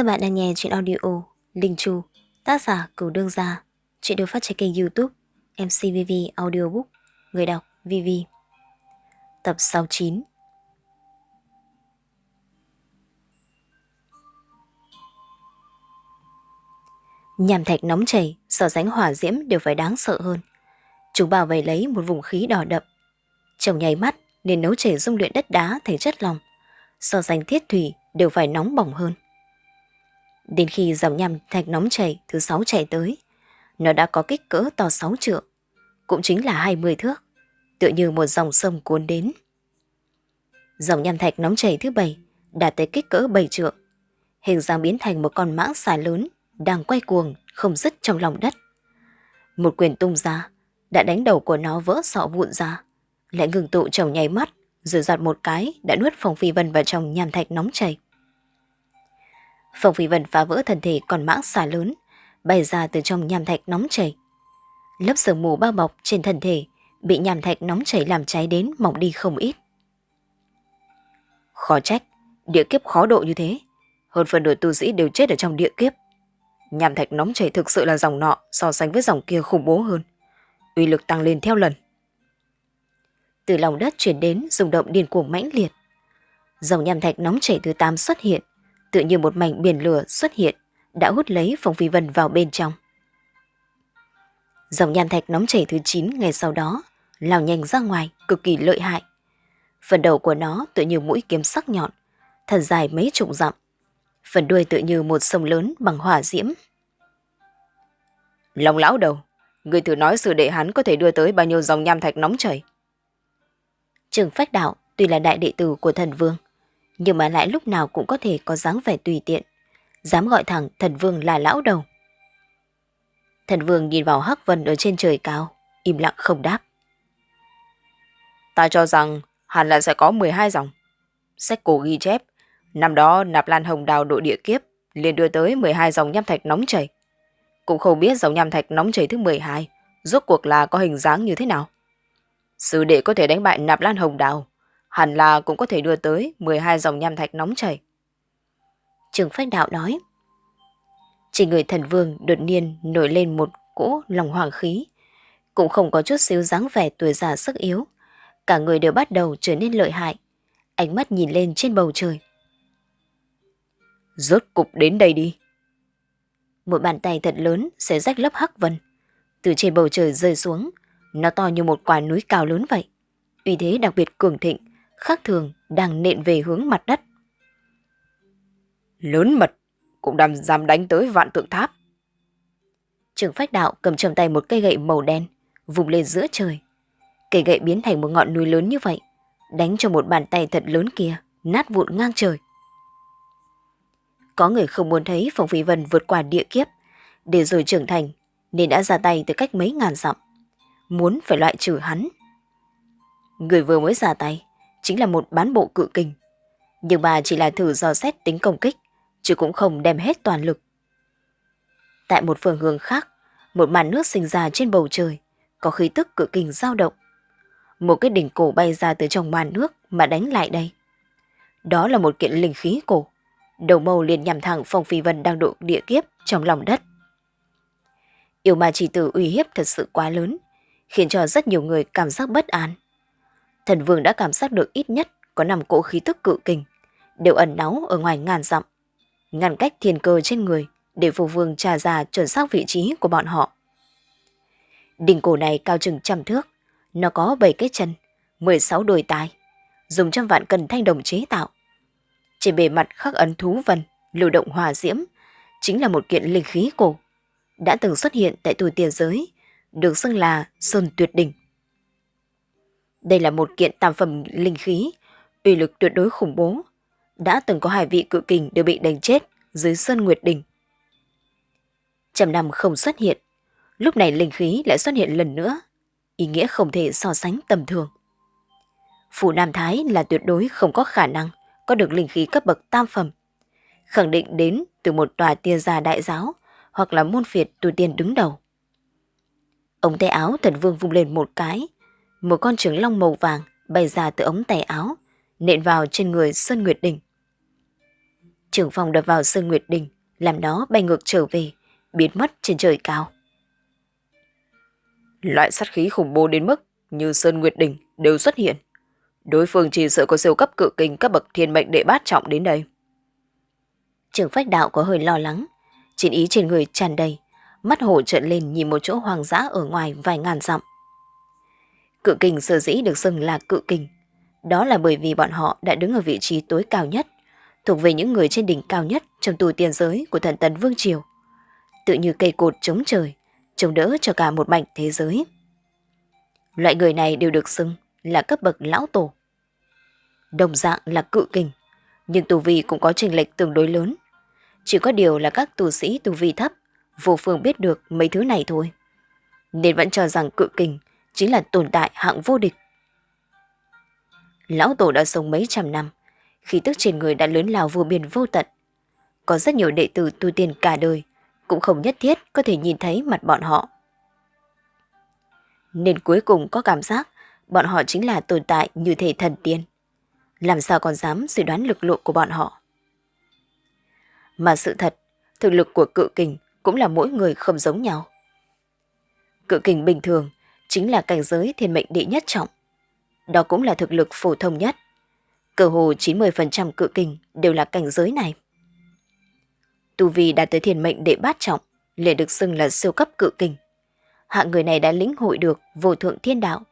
Các bạn đang nghe chuyện audio Linh Chu, tác giả Cửu Đương Gia. Chuyện được phát trên kênh youtube MCVV Audiobook, người đọc VV. Tập 69 Nhàm thạch nóng chảy, so ránh hỏa diễm đều phải đáng sợ hơn. Chúng bảo vệ lấy một vùng khí đỏ đậm. chồng nháy mắt nên nấu chảy dung luyện đất đá thành chất lòng. So ránh thiết thủy đều phải nóng bỏng hơn. Đến khi dòng nhằm thạch nóng chảy thứ sáu chảy tới, nó đã có kích cỡ to 6 trượng, cũng chính là 20 thước, tựa như một dòng sông cuốn đến. Dòng nham thạch nóng chảy thứ bảy đạt tới kích cỡ 7 trượng, hình dáng biến thành một con mãng xà lớn đang quay cuồng không dứt trong lòng đất. Một quyền tung ra, đã đánh đầu của nó vỡ sọ vụn ra, lại ngừng tụ trong nháy mắt, rồi giọt một cái đã nuốt phòng phi vân vào trong nham thạch nóng chảy. Phong Phi Vân phá vỡ thân thể còn mãng xà lớn, bay ra từ trong nham thạch nóng chảy. Lớp sương mù bao bọc trên thân thể bị nham thạch nóng chảy làm cháy đến mỏng đi không ít. Khó trách, địa kiếp khó độ như thế. Hơn phần nửa tu sĩ đều chết ở trong địa kiếp. Nham thạch nóng chảy thực sự là dòng nọ so sánh với dòng kia khủng bố hơn. Uy lực tăng lên theo lần. Từ lòng đất chuyển đến rung động điên cuồng mãnh liệt. Dòng nham thạch nóng chảy thứ 8 xuất hiện, tự như một mảnh biển lửa xuất hiện, đã hút lấy Phong Phi Vân vào bên trong. Dòng nham thạch nóng chảy thứ 9 ngày sau đó, lao nhanh ra ngoài, cực kỳ lợi hại. Phần đầu của nó tự như mũi kiếm sắc nhọn, thần dài mấy chục dặm. Phần đuôi tự như một sông lớn bằng hỏa diễm. Long lão đầu, người thử nói sự đệ hắn có thể đưa tới bao nhiêu dòng nham thạch nóng chảy. Trường Phách Đạo tuy là đại đệ tử của thần vương, nhưng mà lại lúc nào cũng có thể có dáng vẻ tùy tiện, dám gọi thẳng thần vương là lão đầu. Thần vương nhìn vào Hắc Vân ở trên trời cao, im lặng không đáp. Ta cho rằng hẳn là sẽ có 12 dòng. Sách cổ ghi chép, năm đó nạp lan hồng đào đội địa kiếp liền đưa tới 12 dòng nham thạch nóng chảy. Cũng không biết dòng nham thạch nóng chảy thứ 12 rốt cuộc là có hình dáng như thế nào. Sư đệ có thể đánh bại nạp lan hồng đào, hẳn là cũng có thể đưa tới 12 dòng nham thạch nóng chảy. Trường Phách Đạo nói. Trên người thần vương đột nhiên nổi lên một cỗ lòng hoàng khí, cũng không có chút xíu dáng vẻ tuổi già sức yếu. Cả người đều bắt đầu trở nên lợi hại, ánh mắt nhìn lên trên bầu trời. Rốt cục đến đây đi. Một bàn tay thật lớn sẽ rách lớp hắc vân, từ trên bầu trời rơi xuống, nó to như một quả núi cao lớn vậy. Uy thế đặc biệt cường thịnh, khác thường đang nện về hướng mặt đất. Lớn mật, cũng đang dám đánh tới vạn tượng tháp. Trường phách đạo cầm trong tay một cây gậy màu đen, vùng lên giữa trời. Cây gậy biến thành một ngọn núi lớn như vậy, đánh cho một bàn tay thật lớn kia, nát vụn ngang trời. Có người không muốn thấy Phong Phi Vân vượt qua địa kiếp, để rồi trưởng thành, nên đã ra tay từ cách mấy ngàn dặm. Muốn phải loại trừ hắn. Người vừa mới ra tay, chính là một bán bộ cự kình. Nhưng bà chỉ là thử dò xét tính công kích, chứ cũng không đem hết toàn lực. Tại một phương hướng khác, một màn nước sinh ra trên bầu trời, có khí tức cự kình dao động. Một cái đỉnh cổ bay ra từ trong màn nước mà đánh lại đây. Đó là một kiện linh khí cổ. Đầu mâu liền nhằm thẳng Phong Phi Vân đang độ địa kiếp trong lòng đất. Yêu ma chỉ tử uy hiếp thật sự quá lớn, khiến cho rất nhiều người cảm giác bất an. Thần vương đã cảm giác được ít nhất có năm cỗ khí tức cự kình, đều ẩn náu ở ngoài ngàn dặm, ngăn cách thiên cơ trên người để phù vương trà ra chuẩn xác vị trí của bọn họ. Đỉnh cổ này cao chừng trăm thước, nó có 7 cái chân, 16 đôi tai, dùng trăm vạn cân thanh đồng chế tạo. Trên bề mặt khắc ấn thú vân, lưu động hòa diễm, chính là một kiện linh khí cổ, đã từng xuất hiện tại tuổi tiền giới, được xưng là Sơn Tuyệt Đỉnh. Đây là một kiện tam phẩm linh khí, uy lực tuyệt đối khủng bố. Đã từng có hai vị cự kình đều bị đánh chết dưới Sơn Nguyệt Đỉnh. Trầm năm không xuất hiện, lúc này linh khí lại xuất hiện lần nữa, ý nghĩa không thể so sánh tầm thường. Phủ Nam Thái là tuyệt đối không có khả năng có được linh khí cấp bậc tam phẩm, khẳng định đến từ một tòa tiên gia đại giáo hoặc là môn phiệt tu tiên đứng đầu. ông tay áo thần vương vung lên một cái, một con trường long màu vàng bay ra từ ống tay áo, nện vào trên người Sơn Nguyệt Đình. Trưởng phòng đập vào Sơn Nguyệt Đình, làm nó bay ngược trở về, biến mất trên trời cao. Loại sát khí khủng bố đến mức như Sơn Nguyệt Đình đều xuất hiện. Đối phương chỉ sợ có siêu cấp cự kinh các bậc thiên mệnh đệ bát trọng đến đây. Trưởng phách đạo có hơi lo lắng, chiến ý trên người tràn đầy, mắt hổ trợn lên nhìn một chỗ hoang dã ở ngoài vài ngàn dặm. Cự kình sở dĩ được xưng là cự kình, đó là bởi vì bọn họ đã đứng ở vị trí tối cao nhất, thuộc về những người trên đỉnh cao nhất trong tù tiền giới của thần tần Vương Triều. Tự như cây cột chống trời, chống đỡ cho cả một mảnh thế giới. Loại người này đều được xưng là cấp bậc lão tổ. Đồng dạng là cự kình, nhưng tù vi cũng có trình lệch tương đối lớn. Chỉ có điều là các tù sĩ tù vi thấp, vô phương biết được mấy thứ này thôi. Nên vẫn cho rằng cự kình chính là tồn tại hạng vô địch. Lão Tổ đã sống mấy trăm năm, khí tức trên người đã lớn lao vô biên vô tận. Có rất nhiều đệ tử tu tiên cả đời, cũng không nhất thiết có thể nhìn thấy mặt bọn họ. Nên cuối cùng có cảm giác bọn họ chính là tồn tại như thể thần tiên. Làm sao còn dám suy đoán lực lượng của bọn họ. Mà sự thật, thực lực của cự kình cũng là mỗi người không giống nhau. Cự kình bình thường chính là cảnh giới thiên mệnh đệ nhất trọng. Đó cũng là thực lực phổ thông nhất. Cơ hồ 90% cự kình đều là cảnh giới này. Tu Vi đạt tới thiên mệnh đệ bát trọng, liền được xưng là siêu cấp cự kình. Hạng người này đã lĩnh hội được vô thượng thiên đạo,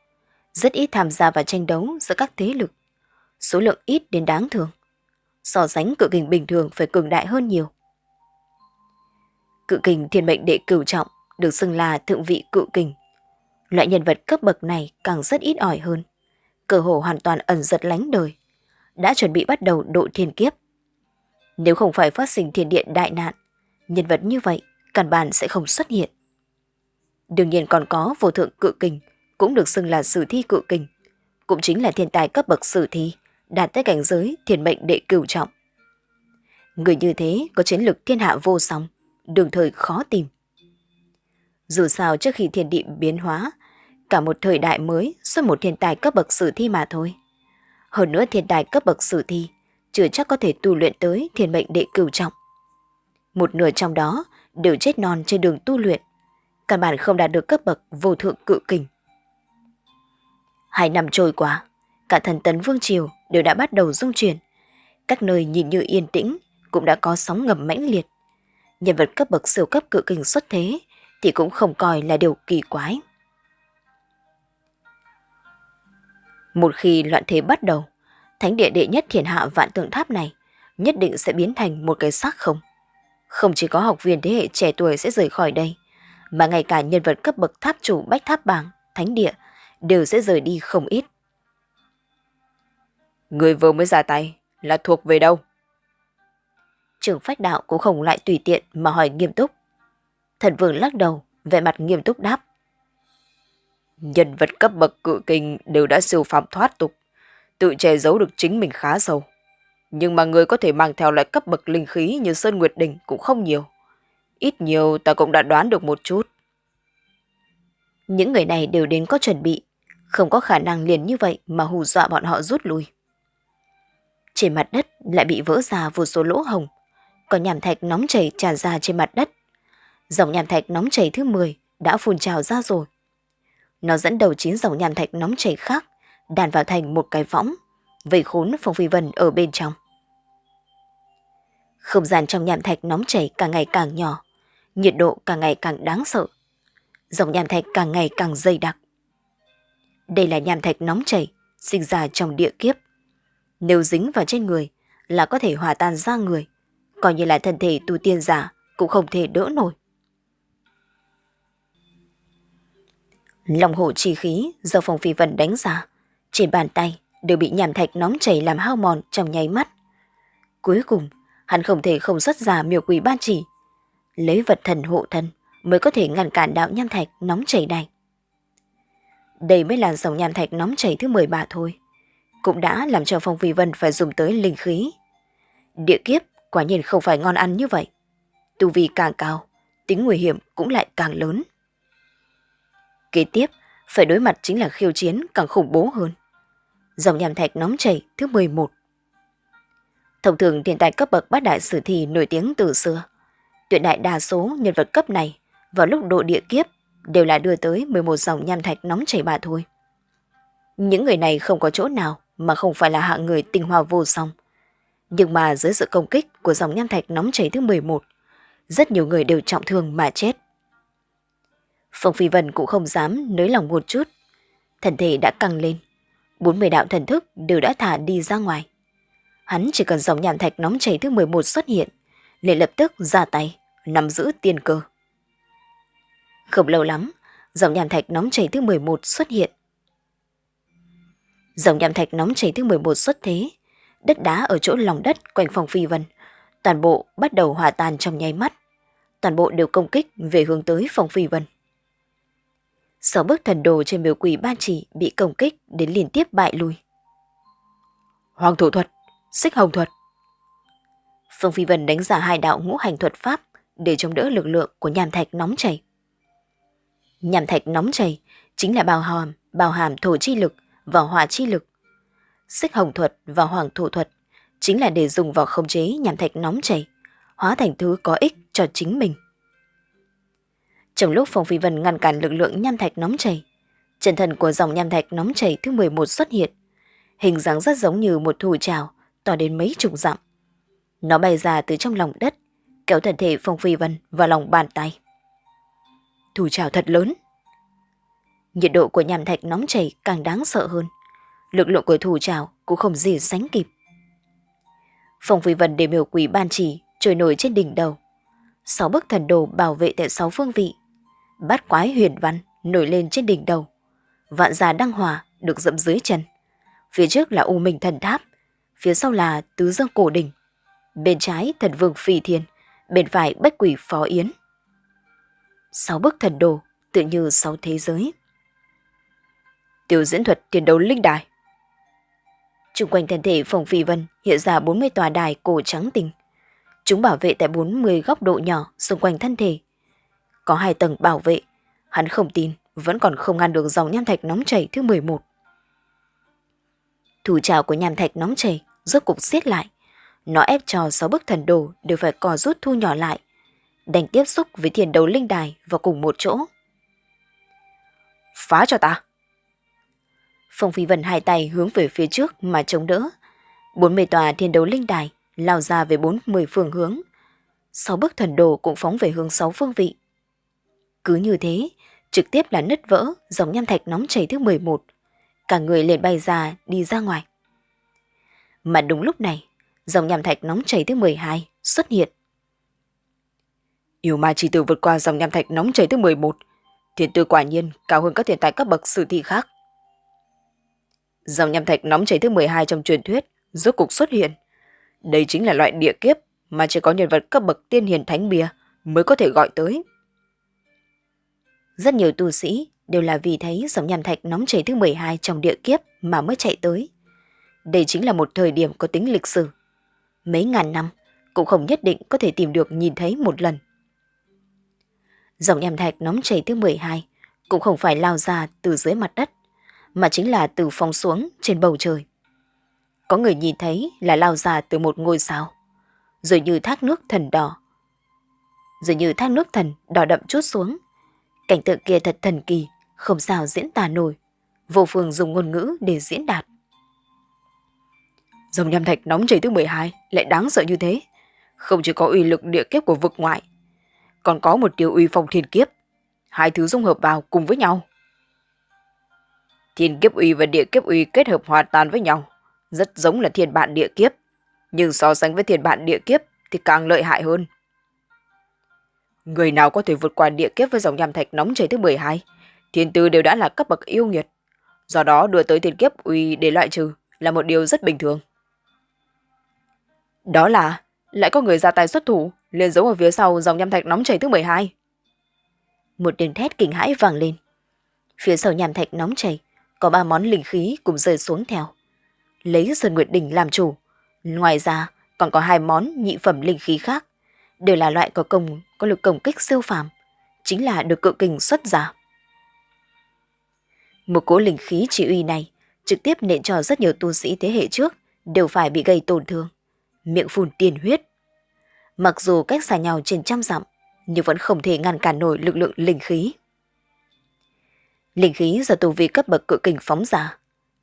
rất ít tham gia vào tranh đấu giữa các thế lực. Số lượng ít đến đáng thương. So sánh cự kình bình thường phải cường đại hơn nhiều. Cự kình thiên mệnh đệ cửu trọng được xưng là thượng vị cự kình. Loại nhân vật cấp bậc này càng rất ít ỏi hơn. Cơ hồ hoàn toàn ẩn giật lánh đời. Đã chuẩn bị bắt đầu độ thiên kiếp. Nếu không phải phát sinh thiên điện đại nạn, nhân vật như vậy căn bản sẽ không xuất hiện. Đương nhiên còn có vô thượng cự kình, cũng được xưng là sử thi cự kình. Cũng chính là thiên tài cấp bậc sử thi, đạt tới cảnh giới thiên mệnh đệ cửu trọng. Người như thế có chiến lực thiên hạ vô song, đường thời khó tìm. Dù sao trước khi thiên địa biến hóa, cả một thời đại mới xuất một thiên tài cấp bậc sử thi mà thôi. Hơn nữa thiên tài cấp bậc sử thi chưa chắc có thể tu luyện tới thiên mệnh đệ cửu trọng. Một nửa trong đó đều chết non trên đường tu luyện, căn bản không đạt được cấp bậc vô thượng cự kình. Hai năm trôi qua, cả thần tấn vương triều đều đã bắt đầu rung chuyển. Các nơi nhìn như yên tĩnh cũng đã có sóng ngầm mãnh liệt. Nhân vật cấp bậc siêu cấp cự kình xuất thế thì cũng không coi là điều kỳ quái. Một khi loạn thế bắt đầu, thánh địa đệ nhất thiên hạ vạn tượng tháp này nhất định sẽ biến thành một cái xác không. Không chỉ có học viên thế hệ trẻ tuổi sẽ rời khỏi đây, mà ngay cả nhân vật cấp bậc tháp chủ bách tháp bảng, thánh địa đều sẽ rời đi không ít. Người vừa mới ra tay là thuộc về đâu? Trưởng phách đạo cũng không lại tùy tiện mà hỏi nghiêm túc. Thần vương lắc đầu, vẻ mặt nghiêm túc đáp. Nhân vật cấp bậc cự kinh đều đã siêu phạm thoát tục, tự che giấu được chính mình khá sâu. Nhưng mà người có thể mang theo loại cấp bậc linh khí như Sơn Nguyệt Đình cũng không nhiều. Ít nhiều ta cũng đã đoán được một chút. Những người này đều đến có chuẩn bị, không có khả năng liền như vậy mà hù dọa bọn họ rút lui. Trên mặt đất lại bị vỡ ra vô số lỗ hồng, có nhàm thạch nóng chảy tràn ra trên mặt đất. Dòng nhàm thạch nóng chảy thứ 10 đã phun trào ra rồi. Nó dẫn đầu chín dòng nhàm thạch nóng chảy khác, đàn vào thành một cái võng, vây khốn Phong Phi Vân ở bên trong. Không gian trong nhàm thạch nóng chảy càng ngày càng nhỏ, nhiệt độ càng ngày càng đáng sợ. Dòng nhàm thạch càng ngày càng dày đặc. Đây là nhàm thạch nóng chảy, sinh ra trong địa kiếp. Nếu dính vào trên người là có thể hòa tan ra người, coi như là thân thể tu tiên giả cũng không thể đỡ nổi. Lòng hộ chi khí do Phong Phi Vân đánh ra, trên bàn tay đều bị nhảm thạch nóng chảy làm hao mòn trong nháy mắt. Cuối cùng, hắn không thể không xuất ra miêu quỷ ban chỉ, lấy vật thần hộ thân mới có thể ngăn cản đạo nham thạch nóng chảy này. Đây mới là dòng nham thạch nóng chảy thứ 13 thôi, cũng đã làm cho Phong Phi Vân phải dùng tới linh khí. Địa kiếp quả nhiên không phải ngon ăn như vậy. Tu vi càng cao, tính nguy hiểm cũng lại càng lớn. Kế tiếp, phải đối mặt chính là khiêu chiến càng khủng bố hơn. Dòng nhàm thạch nóng chảy thứ 11. Thông thường thiên tài cấp bậc bát đại sử thi nổi tiếng từ xưa. Tuyệt đại đa số nhân vật cấp này vào lúc độ địa kiếp đều là đưa tới 11 dòng nham thạch nóng chảy bà thôi. Những người này không có chỗ nào mà không phải là hạng người tinh hoa vô song. Nhưng mà dưới sự công kích của dòng nham thạch nóng chảy thứ 11, rất nhiều người đều trọng thương mà chết. Phong Phi Vân cũng không dám nới lòng một chút. Thần thể đã căng lên. 40 đạo thần thức đều đã thả đi ra ngoài. Hắn chỉ cần dòng nhàn thạch nóng chảy thứ 11 xuất hiện, liền lập tức ra tay, nắm giữ tiên cơ. Không lâu lắm, dòng nhàn thạch nóng chảy thứ 11 xuất hiện. Dòng nhàn thạch nóng chảy thứ 11 xuất thế, đất đá ở chỗ lòng đất quanh phòng phi vân, toàn bộ bắt đầu hòa tan trong nháy mắt. Toàn bộ đều công kích về hướng tới phòng phi vân. Sáu bước thần đồ trên miếu quỷ ban chỉ bị công kích đến liên tiếp bại lui. Hoàng thủ thuật, xích hồng thuật. Phương Phi Vân đánh giả hai đạo ngũ hành thuật pháp để chống đỡ lực lượng của nhàm thạch nóng chảy. Nhàm thạch nóng chảy chính là bào hàm, bào hàm thổ chi lực và hỏa chi lực. Xích hồng thuật và hoàng thủ thuật chính là để dùng vào khống chế nhàm thạch nóng chảy, hóa thành thứ có ích cho chính mình. Trong lúc Phong Phi Vân ngăn cản lực lượng nham thạch nóng chảy, chân thần của dòng nham thạch nóng chảy thứ 11 xuất hiện. Hình dáng rất giống như một thủ trào, to đến mấy chục dặm. Nó bay ra từ trong lòng đất, kéo thân thể Phong Phi Vân vào lòng bàn tay. Thủ trào thật lớn. Nhiệt độ của nham thạch nóng chảy càng đáng sợ hơn. Lực lượng của thủ trào cũng không gì sánh kịp. Phong Phi Vân để miều quỷ ban chỉ trôi nổi trên đỉnh đầu. Sáu bức thần đồ bảo vệ tại sáu phương vị bát quái huyền văn nổi lên trên đỉnh đầu. Vạn già đăng hòa được dẫm dưới chân. Phía trước là U Minh Thần Tháp, phía sau là Tứ Dương Cổ Đỉnh. Bên trái thần vương Phi Thiên, bên phải Bách Quỷ Phó Yến. Sáu bức thần đồ, tự như sáu thế giới. Tiểu diễn thuật tiền đấu linh đài. Trung quanh thân thể phòng phi vân hiện ra 40 tòa đài cổ trắng tinh. Chúng bảo vệ tại 40 góc độ nhỏ xung quanh thân thể có hai tầng bảo vệ. Hắn không tin, vẫn còn không ngăn được dòng nham thạch nóng chảy thứ 11. Thủ trào của nham thạch nóng chảy rốt cục xiết lại. Nó ép cho sáu bức thần đồ đều phải cò rút thu nhỏ lại, đành tiếp xúc với thiền đấu linh đài vào cùng một chỗ. Phá cho ta! Phong Phi Vân hai tay hướng về phía trước mà chống đỡ. Bốn mươi tòa thiên đấu linh đài lao ra về bốn mươi phương hướng. Sáu bức thần đồ cũng phóng về hướng sáu phương vị. Cứ như thế, trực tiếp là nứt vỡ dòng nham thạch nóng chảy thứ 11. Cả người liền bay ra, đi ra ngoài. Mà đúng lúc này, dòng nham thạch nóng chảy thứ 12 xuất hiện. Yêu ma chỉ tử vượt qua dòng nham thạch nóng chảy thứ 11. Thiên tư quả nhiên cao hơn các thiên tài cấp bậc sử thi khác. Dòng nham thạch nóng chảy thứ 12 trong truyền thuyết rốt cục xuất hiện. Đây chính là loại địa kiếp mà chỉ có nhân vật cấp bậc tiên hiền thánh bia mới có thể gọi tới. Rất nhiều tu sĩ đều là vì thấy dòng nham thạch nóng chảy thứ 12 trong địa kiếp mà mới chạy tới. Đây chính là một thời điểm có tính lịch sử. Mấy ngàn năm cũng không nhất định có thể tìm được nhìn thấy một lần. Dòng nham thạch nóng chảy thứ 12 cũng không phải lao ra từ dưới mặt đất, mà chính là từ phong xuống trên bầu trời. Có người nhìn thấy là lao ra từ một ngôi sao, rồi như thác nước thần đỏ. Rồi như thác nước thần đỏ đậm chút xuống, Cảnh tượng kia thật thần kỳ, không sao diễn tả nổi. Vô phương dùng ngôn ngữ để diễn đạt. Dòng nham thạch nóng chảy thứ 12 lại đáng sợ như thế. Không chỉ có uy lực địa kiếp của vực ngoại, còn có một điều uy phong thiên kiếp. Hai thứ dung hợp vào cùng với nhau. Thiên kiếp uy và địa kiếp uy kết hợp hoàn toàn với nhau. Rất giống là thiên bản địa kiếp. Nhưng so sánh với thiên bản địa kiếp thì càng lợi hại hơn. Người nào có thể vượt qua địa kiếp với dòng nham thạch nóng chảy thứ 12, thiên tư đều đã là cấp bậc yêu nghiệt. Do đó đưa tới thiên kiếp uy để loại trừ là một điều rất bình thường. Đó là lại có người ra tay xuất thủ, liền giấu ở phía sau dòng nham thạch nóng chảy thứ 12. Một tiếng thét kinh hãi vang lên. Phía sau nham thạch nóng chảy, có ba món linh khí cùng rơi xuống theo. Lấy Sơn Nguyệt Đỉnh làm chủ. Ngoài ra, còn có hai món nhị phẩm linh khí khác đều là loại có công có lực công kích siêu phàm, chính là được cự kình xuất giả. Một cỗ linh khí chỉ uy này trực tiếp nện cho rất nhiều tu sĩ thế hệ trước đều phải bị gây tổn thương. miệng phun tiền huyết. Mặc dù cách xa nhau trên trăm dặm, nhưng vẫn không thể ngăn cản nổi lực lượng linh khí. Linh khí do tu vi cấp bậc cự kình phóng giả,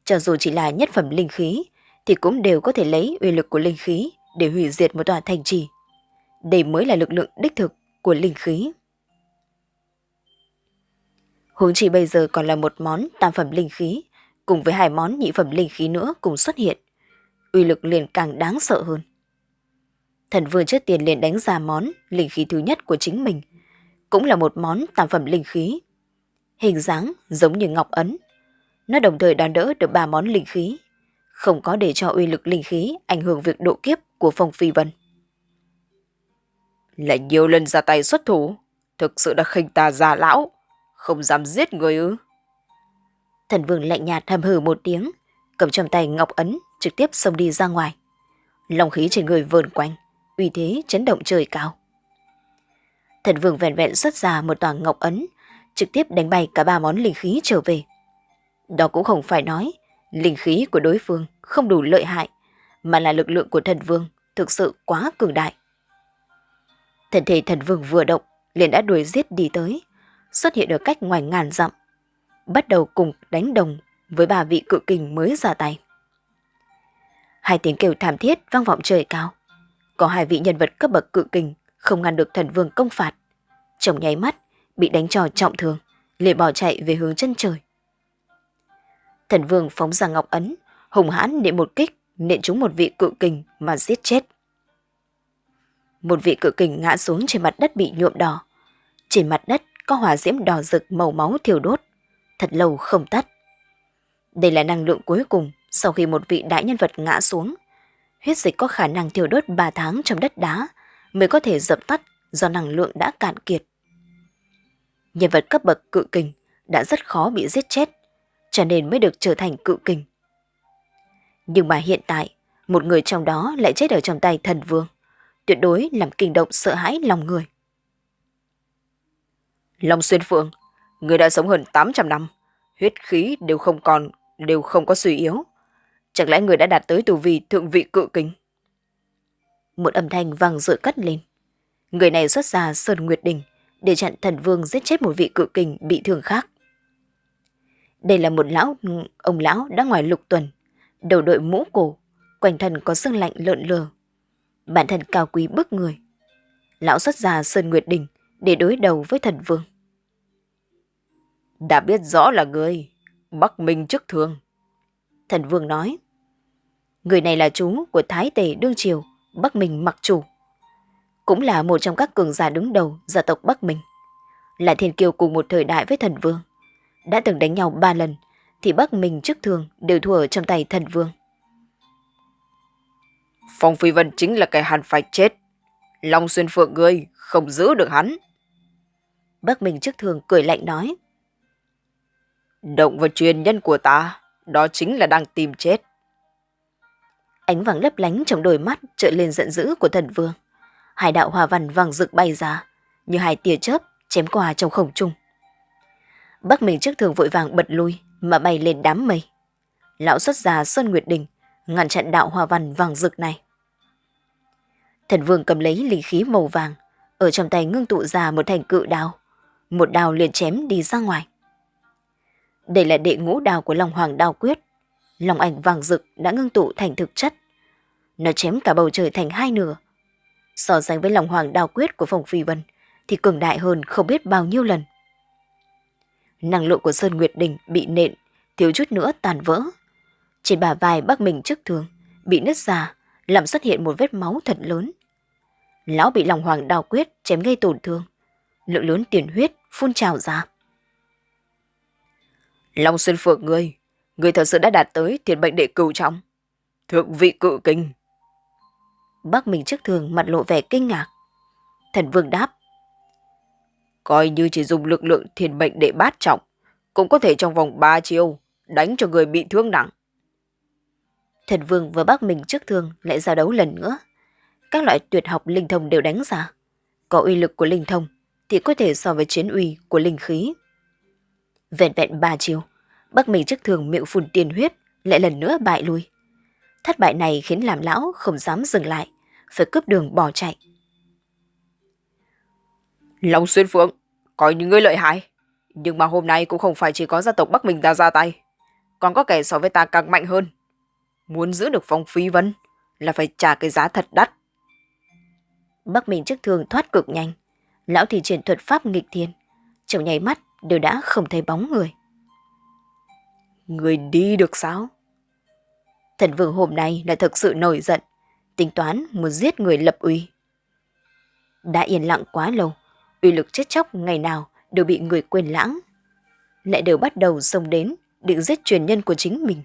cho dù chỉ là nhất phẩm linh khí, thì cũng đều có thể lấy uy lực của linh khí để hủy diệt một tòa thành trì. Đây mới là lực lượng đích thực của linh khí. Huống chi bây giờ còn là một món tam phẩm linh khí, cùng với hai món nhị phẩm linh khí nữa cùng xuất hiện. Uy lực liền càng đáng sợ hơn. Thần vương trước tiền liền đánh ra món linh khí thứ nhất của chính mình, cũng là một món tam phẩm linh khí. Hình dáng giống như ngọc ấn. Nó đồng thời đón đỡ được ba món linh khí, không có để cho uy lực linh khí ảnh hưởng việc độ kiếp của Phong Phi Vân. Lại nhiều lần ra tay xuất thủ, thực sự đã khinh ta già lão, không dám giết người ư. Thần vương lạnh nhạt hầm hừ một tiếng, cầm trong tay ngọc ấn trực tiếp xông đi ra ngoài. Long khí trên người vờn quanh, uy thế chấn động trời cao. Thần vương vẹn vẹn xuất ra một tòa ngọc ấn, trực tiếp đánh bay cả ba món linh khí trở về. Đó cũng không phải nói linh khí của đối phương không đủ lợi hại, mà là lực lượng của thần vương thực sự quá cường đại. Thần thể thần vương vừa động, liền đã đuổi giết đi tới, xuất hiện ở cách ngoài ngàn dặm, bắt đầu cùng đánh đồng với ba vị cự kình mới ra tay. Hai tiếng kêu thảm thiết vang vọng trời cao. Có hai vị nhân vật cấp bậc cự kình không ngăn được thần vương công phạt. chồng nháy mắt, bị đánh trò trọng thương, liền bỏ chạy về hướng chân trời. Thần vương phóng ra ngọc ấn, hùng hãn nện một kích, nện trúng một vị cự kình mà giết chết. Một vị cự kình ngã xuống trên mặt đất bị nhuộm đỏ. Trên mặt đất có hỏa diễm đỏ rực màu máu thiêu đốt, thật lâu không tắt. Đây là năng lượng cuối cùng sau khi một vị đại nhân vật ngã xuống. Huyết dịch có khả năng thiêu đốt 3 tháng trong đất đá mới có thể dập tắt do năng lượng đã cạn kiệt. Nhân vật cấp bậc cự kình đã rất khó bị giết chết, cho nên mới được trở thành cự kình. Nhưng mà hiện tại, một người trong đó lại chết ở trong tay thần vương, tuyệt đối làm kinh động sợ hãi lòng người. Long Xuyên Phượng, người đã sống hơn 800 năm, huyết khí đều không còn, đều không có suy yếu. Chẳng lẽ người đã đạt tới tù vị thượng vị cự kính? Một âm thanh vang dội cất lên. Người này xuất ra Sơn Nguyệt Đình để chặn thần vương giết chết một vị cự kình bị thương khác. Đây là một lão, ông lão đã ngoài lục tuần, đầu đội mũ cổ, quanh thân có sương lạnh lợn lờ. Bản thân cao quý bức người. Lão xuất ra Sơn Nguyệt Đình để đối đầu với thần vương. Đã biết rõ là người, Bắc Minh chức thường. Thần vương nói. Người này là chú của Thái Tề Đương Triều, Bắc Minh mặc chủ. Cũng là một trong các cường giả đứng đầu gia tộc Bắc Minh. Là thiên kiều cùng một thời đại với thần vương. Đã từng đánh nhau ba lần, thì Bắc Minh chức thường đều thua ở trong tay thần vương. Phong Phi Vân chính là kẻ hắn phải chết. Long Xuyên Phượng ngươi không giữ được hắn. Bắc Minh chức thường cười lạnh nói. Động vào truyền nhân của ta, đó chính là đang tìm chết. Ánh vàng lấp lánh trong đôi mắt trợ lên giận dữ của thần vương. Hai đạo hòa văn vàng rực bay ra, như hai tia chớp chém qua trong không trung. Bắc Minh trước thường vội vàng bật lui mà bay lên đám mây. Lão xuất gia Sơn Nguyệt Đình, ngăn chặn đạo hòa văn vàng rực này. Thần vương cầm lấy linh khí màu vàng, ở trong tay ngưng tụ ra một thành cự đao. Một đao liền chém đi ra ngoài. Đây là đệ ngũ đao của Long Hoàng đao quyết. lòng ảnh vàng rực đã ngưng tụ thành thực chất. Nó chém cả bầu trời thành hai nửa. So sánh với Long Hoàng đao quyết của phòng Phi Vân thì cường đại hơn không biết bao nhiêu lần. Năng lượng của Sơn Nguyệt Đình bị nện, thiếu chút nữa tàn vỡ. Trên bả vai bắc mình trước thường, bị nứt ra, làm xuất hiện một vết máu thật lớn. Lão bị Long Hoàng đao quyết chém gây tổn thương. Lượng lớn tiền huyết phun trào ra. Long Xuân Phượng ngươi, ngươi thật sự đã đạt tới thiền bệnh đệ cửu trọng. Thượng vị cự kinh. Bác mình trước thường mặt lộ vẻ kinh ngạc. Thần vương đáp. Coi như chỉ dùng lực lượng thiền bệnh đệ bát trọng, cũng có thể trong vòng 3 chiêu đánh cho người bị thương nặng. Thần vương và bác mình trước thường lại giao đấu lần nữa. Các loại tuyệt học linh thông đều đánh ra. Có uy lực của linh thông thì có thể so với chiến uy của linh khí. Vẹn vẹn ba chiều, Bắc Minh trước thường miệng phun tiền huyết, lại lần nữa bại lui. Thất bại này khiến làm lão không dám dừng lại, phải cướp đường bỏ chạy. Long Xuyên Phượng, coi những người lợi hại. Nhưng mà hôm nay cũng không phải chỉ có gia tộc Bắc Minh ta ra tay. Còn có kẻ so với ta càng mạnh hơn. Muốn giữ được phong phi vân là phải trả cái giá thật đắt. Bắc Minh trước thường thoát cực nhanh. Lão thì triển thuật pháp nghịch thiên. Trong nháy mắt đều đã không thấy bóng người. Người đi được sao? Thần vương hôm nay lại thực sự nổi giận, tính toán muốn giết người lập uy. Đã yên lặng quá lâu, uy lực chết chóc ngày nào đều bị người quên lãng. Lại đều bắt đầu xông đến, định giết truyền nhân của chính mình.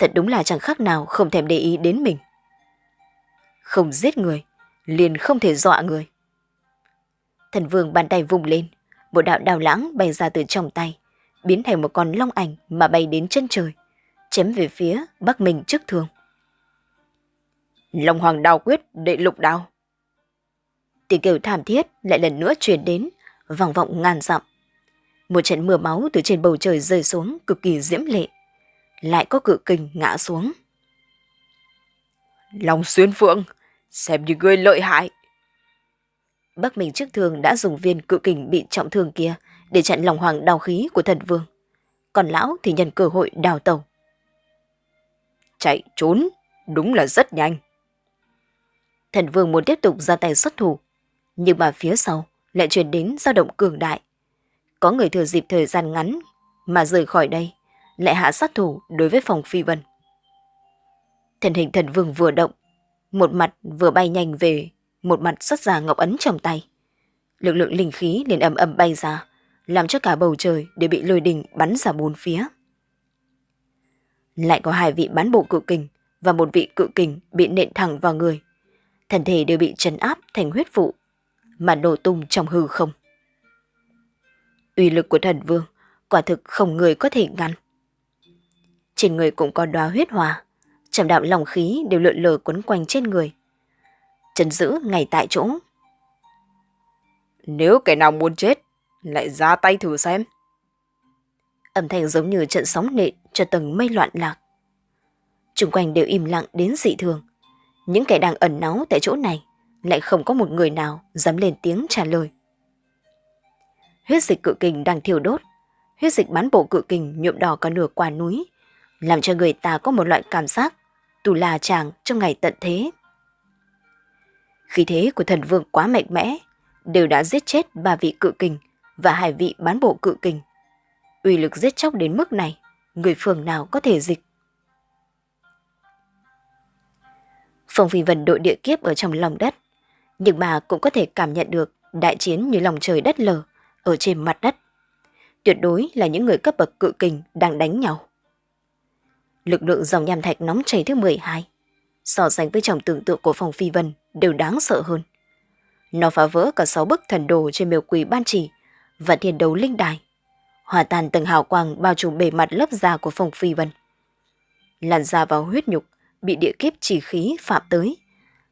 Thật đúng là chẳng khác nào không thèm để ý đến mình. Không giết người, liền không thể dọa người. Thần vương bàn tay vùng lên, một đạo đào lãng bay ra từ trong tay, biến thành một con long ảnh mà bay đến chân trời, chém về phía Bắc mình trước thường. Long Hoàng đào quyết đệ lục đào, Tiếng kêu thảm thiết lại lần nữa truyền đến, vòng vọng ngàn dặm. Một trận mưa máu từ trên bầu trời rơi xuống cực kỳ diễm lệ. Lại có cự kình ngã xuống. Long xuyên phượng, xem như ngươi lợi hại. Bắc Minh trước thường đã dùng viên cự kình bị trọng thương kia để chặn lòng hoàng đào khí của thần vương. Còn lão thì nhân cơ hội đào tàu. Chạy trốn, đúng là rất nhanh. Thần vương muốn tiếp tục ra tay xuất thủ, nhưng mà phía sau lại truyền đến dao động cường đại. Có người thừa dịp thời gian ngắn mà rời khỏi đây, lại hạ sát thủ đối với phòng phi vân. Thần hình thần vương vừa động, một mặt vừa bay nhanh về, một mặt xuất ra ngọc ấn trong tay. Lực lượng linh khí liền ầm ầm bay ra, làm cho cả bầu trời đều bị lôi đình bắn ra bốn phía. Lại có hai vị bán bộ cự kình và một vị cự kình bị nện thẳng vào người. thần thể đều bị trấn áp thành huyết vụ, mà nổ tung trong hư không. Uy lực của thần vương quả thực không người có thể ngăn. Trên người cũng có đóa huyết hòa, trầm đạo lòng khí đều lượn lờ quấn quanh trên người. Chân giữ ngay tại chỗ. Nếu kẻ nào muốn chết, lại ra tay thử xem. Âm thanh giống như trận sóng nện cho tầng mây loạn lạc. Trung quanh đều im lặng đến dị thường. Những kẻ đang ẩn náu tại chỗ này lại không có một người nào dám lên tiếng trả lời. Huyết dịch cự kình đang thiêu đốt, huyết dịch bán bộ cự kình nhuộm đỏ cả nửa quả núi, làm cho người ta có một loại cảm giác tù là chàng trong ngày tận thế. Khí thế của thần vương quá mạnh mẽ, đều đã giết chết ba vị cự kình và hai vị bán bộ cự kình. Uy lực giết chóc đến mức này, người phường nào có thể dịch. Phong Phi Vân đội địa kiếp ở trong lòng đất, nhưng mà cũng có thể cảm nhận được đại chiến như lòng trời đất lở ở trên mặt đất. Tuyệt đối là những người cấp bậc cự kình đang đánh nhau. Lực lượng dòng nham thạch nóng chảy thứ 12, so sánh với trong tưởng tượng của Phong Phi Vân đều đáng sợ hơn. Nó phá vỡ cả sáu bức thần đồ trên miêu quỷ ban chỉ và thiên đấu linh đài. Hòa tan từng hào quang bao trùm bề mặt lớp da của Phong Phi Vân. Làn da vào huyết nhục bị địa kiếp chỉ khí phạm tới.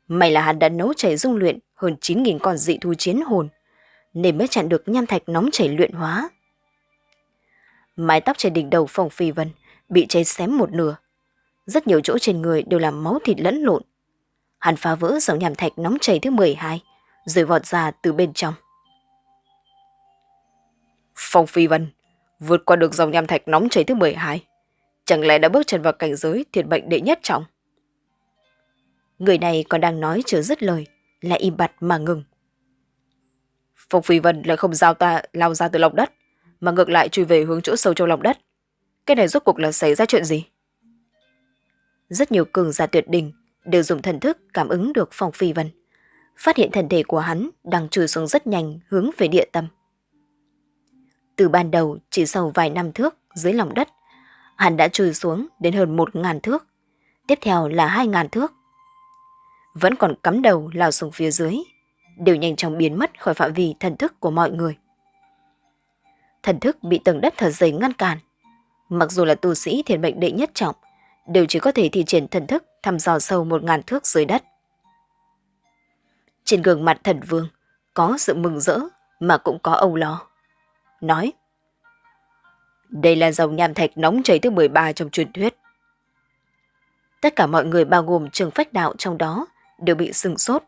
May là hắn đã nấu chảy dung luyện hơn 9.000 con dị thú chiến hồn, nên mới chặn được nham thạch nóng chảy luyện hóa. Mái tóc trên đỉnh đầu Phong Phi Vân bị cháy xém một nửa. Rất nhiều chỗ trên người đều là máu thịt lẫn lộn. Hắn phá vỡ dòng nhàm thạch nóng chảy thứ 12, rồi vọt ra từ bên trong. Phong Phi Vân vượt qua được dòng nham thạch nóng chảy thứ 12. Chẳng lẽ đã bước chân vào cảnh giới thiệt bệnh đệ nhất trọng? Người này còn đang nói chưa dứt lời, lại im bặt mà ngừng. Phong Phi Vân lại không giao ta lao ra từ lòng đất, mà ngược lại chui về hướng chỗ sâu trong lòng đất. Cái này rốt cuộc là xảy ra chuyện gì? Rất nhiều cường giả tuyệt đỉnh đều dùng thần thức cảm ứng được Phong Phi Vân, phát hiện thần thể của hắn đang trôi xuống rất nhanh hướng về địa tâm. Từ ban đầu chỉ sau vài năm thước dưới lòng đất, hắn đã trôi xuống đến hơn một ngàn thước, tiếp theo là hai ngàn thước. Vẫn còn cắm đầu lao xuống phía dưới, đều nhanh chóng biến mất khỏi phạm vi thần thức của mọi người. Thần thức bị tầng đất thật dày ngăn cản. Mặc dù là tu sĩ thiền mệnh đệ nhất trọng, đều chỉ có thể thi triển thần thức thăm dò sâu một ngàn thước dưới đất. Trên gương mặt thần vương có sự mừng rỡ mà cũng có âu lo. Nói Đây là dòng nham thạch nóng chảy thứ 13 trong truyền thuyết. Tất cả mọi người bao gồm trường phách đạo trong đó đều bị sừng sốt.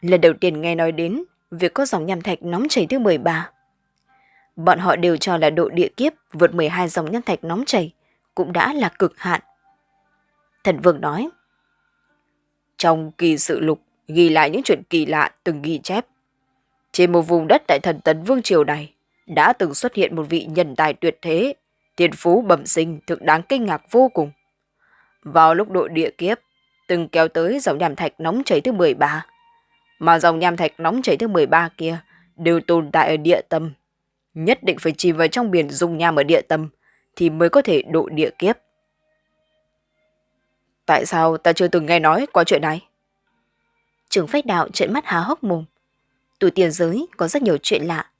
Lần đầu tiên nghe nói đến việc có dòng nham thạch nóng chảy thứ 13. Bọn họ đều cho là độ địa kiếp vượt 12 dòng nhân thạch nóng chảy cũng đã là cực hạn. Thần Vương nói, Trong kỳ sự lục ghi lại những chuyện kỳ lạ từng ghi chép. Trên một vùng đất tại thần tấn Vương Triều này đã từng xuất hiện một vị nhân tài tuyệt thế, thiên phú bẩm sinh thực đáng kinh ngạc vô cùng. Vào lúc độ địa kiếp, từng kéo tới dòng nham thạch nóng chảy thứ 13. Mà dòng nham thạch nóng chảy thứ 13 kia đều tồn tại ở địa tâm. Nhất định phải chìm vào trong biển dung nham ở địa tâm thì mới có thể độ địa kiếp. Tại sao ta chưa từng nghe nói qua chuyện này? Trường phách đạo trợn mắt há hốc mồm. Tu tiền giới có rất nhiều chuyện lạ.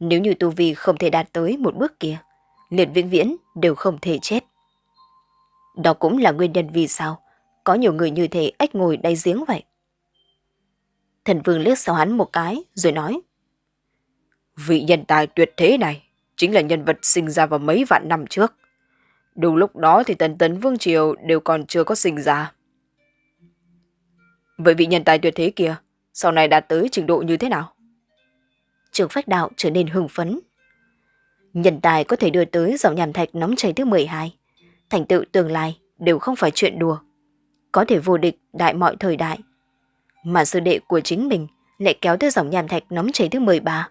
Nếu như tu vi không thể đạt tới một bước kia, liền vĩnh viễn đều không thể chết. Đó cũng là nguyên nhân vì sao có nhiều người như thế ếch ngồi đáy giếng vậy. Thần vương liếc sau hắn một cái rồi nói. Vị nhân tài tuyệt thế này chính là nhân vật sinh ra vào mấy vạn năm trước. Đúng lúc đó thì tần tấn vương triều đều còn chưa có sinh ra. Vậy vị nhân tài tuyệt thế kia, sau này đạt tới trình độ như thế nào? Trường phách đạo trở nên hưng phấn. Nhân tài có thể đưa tới dòng nhàm thạch nóng chảy thứ 12. Thành tựu tương lai đều không phải chuyện đùa. Có thể vô địch đại mọi thời đại. Mà sư đệ của chính mình lại kéo tới dòng nhàm thạch nóng chảy thứ 13.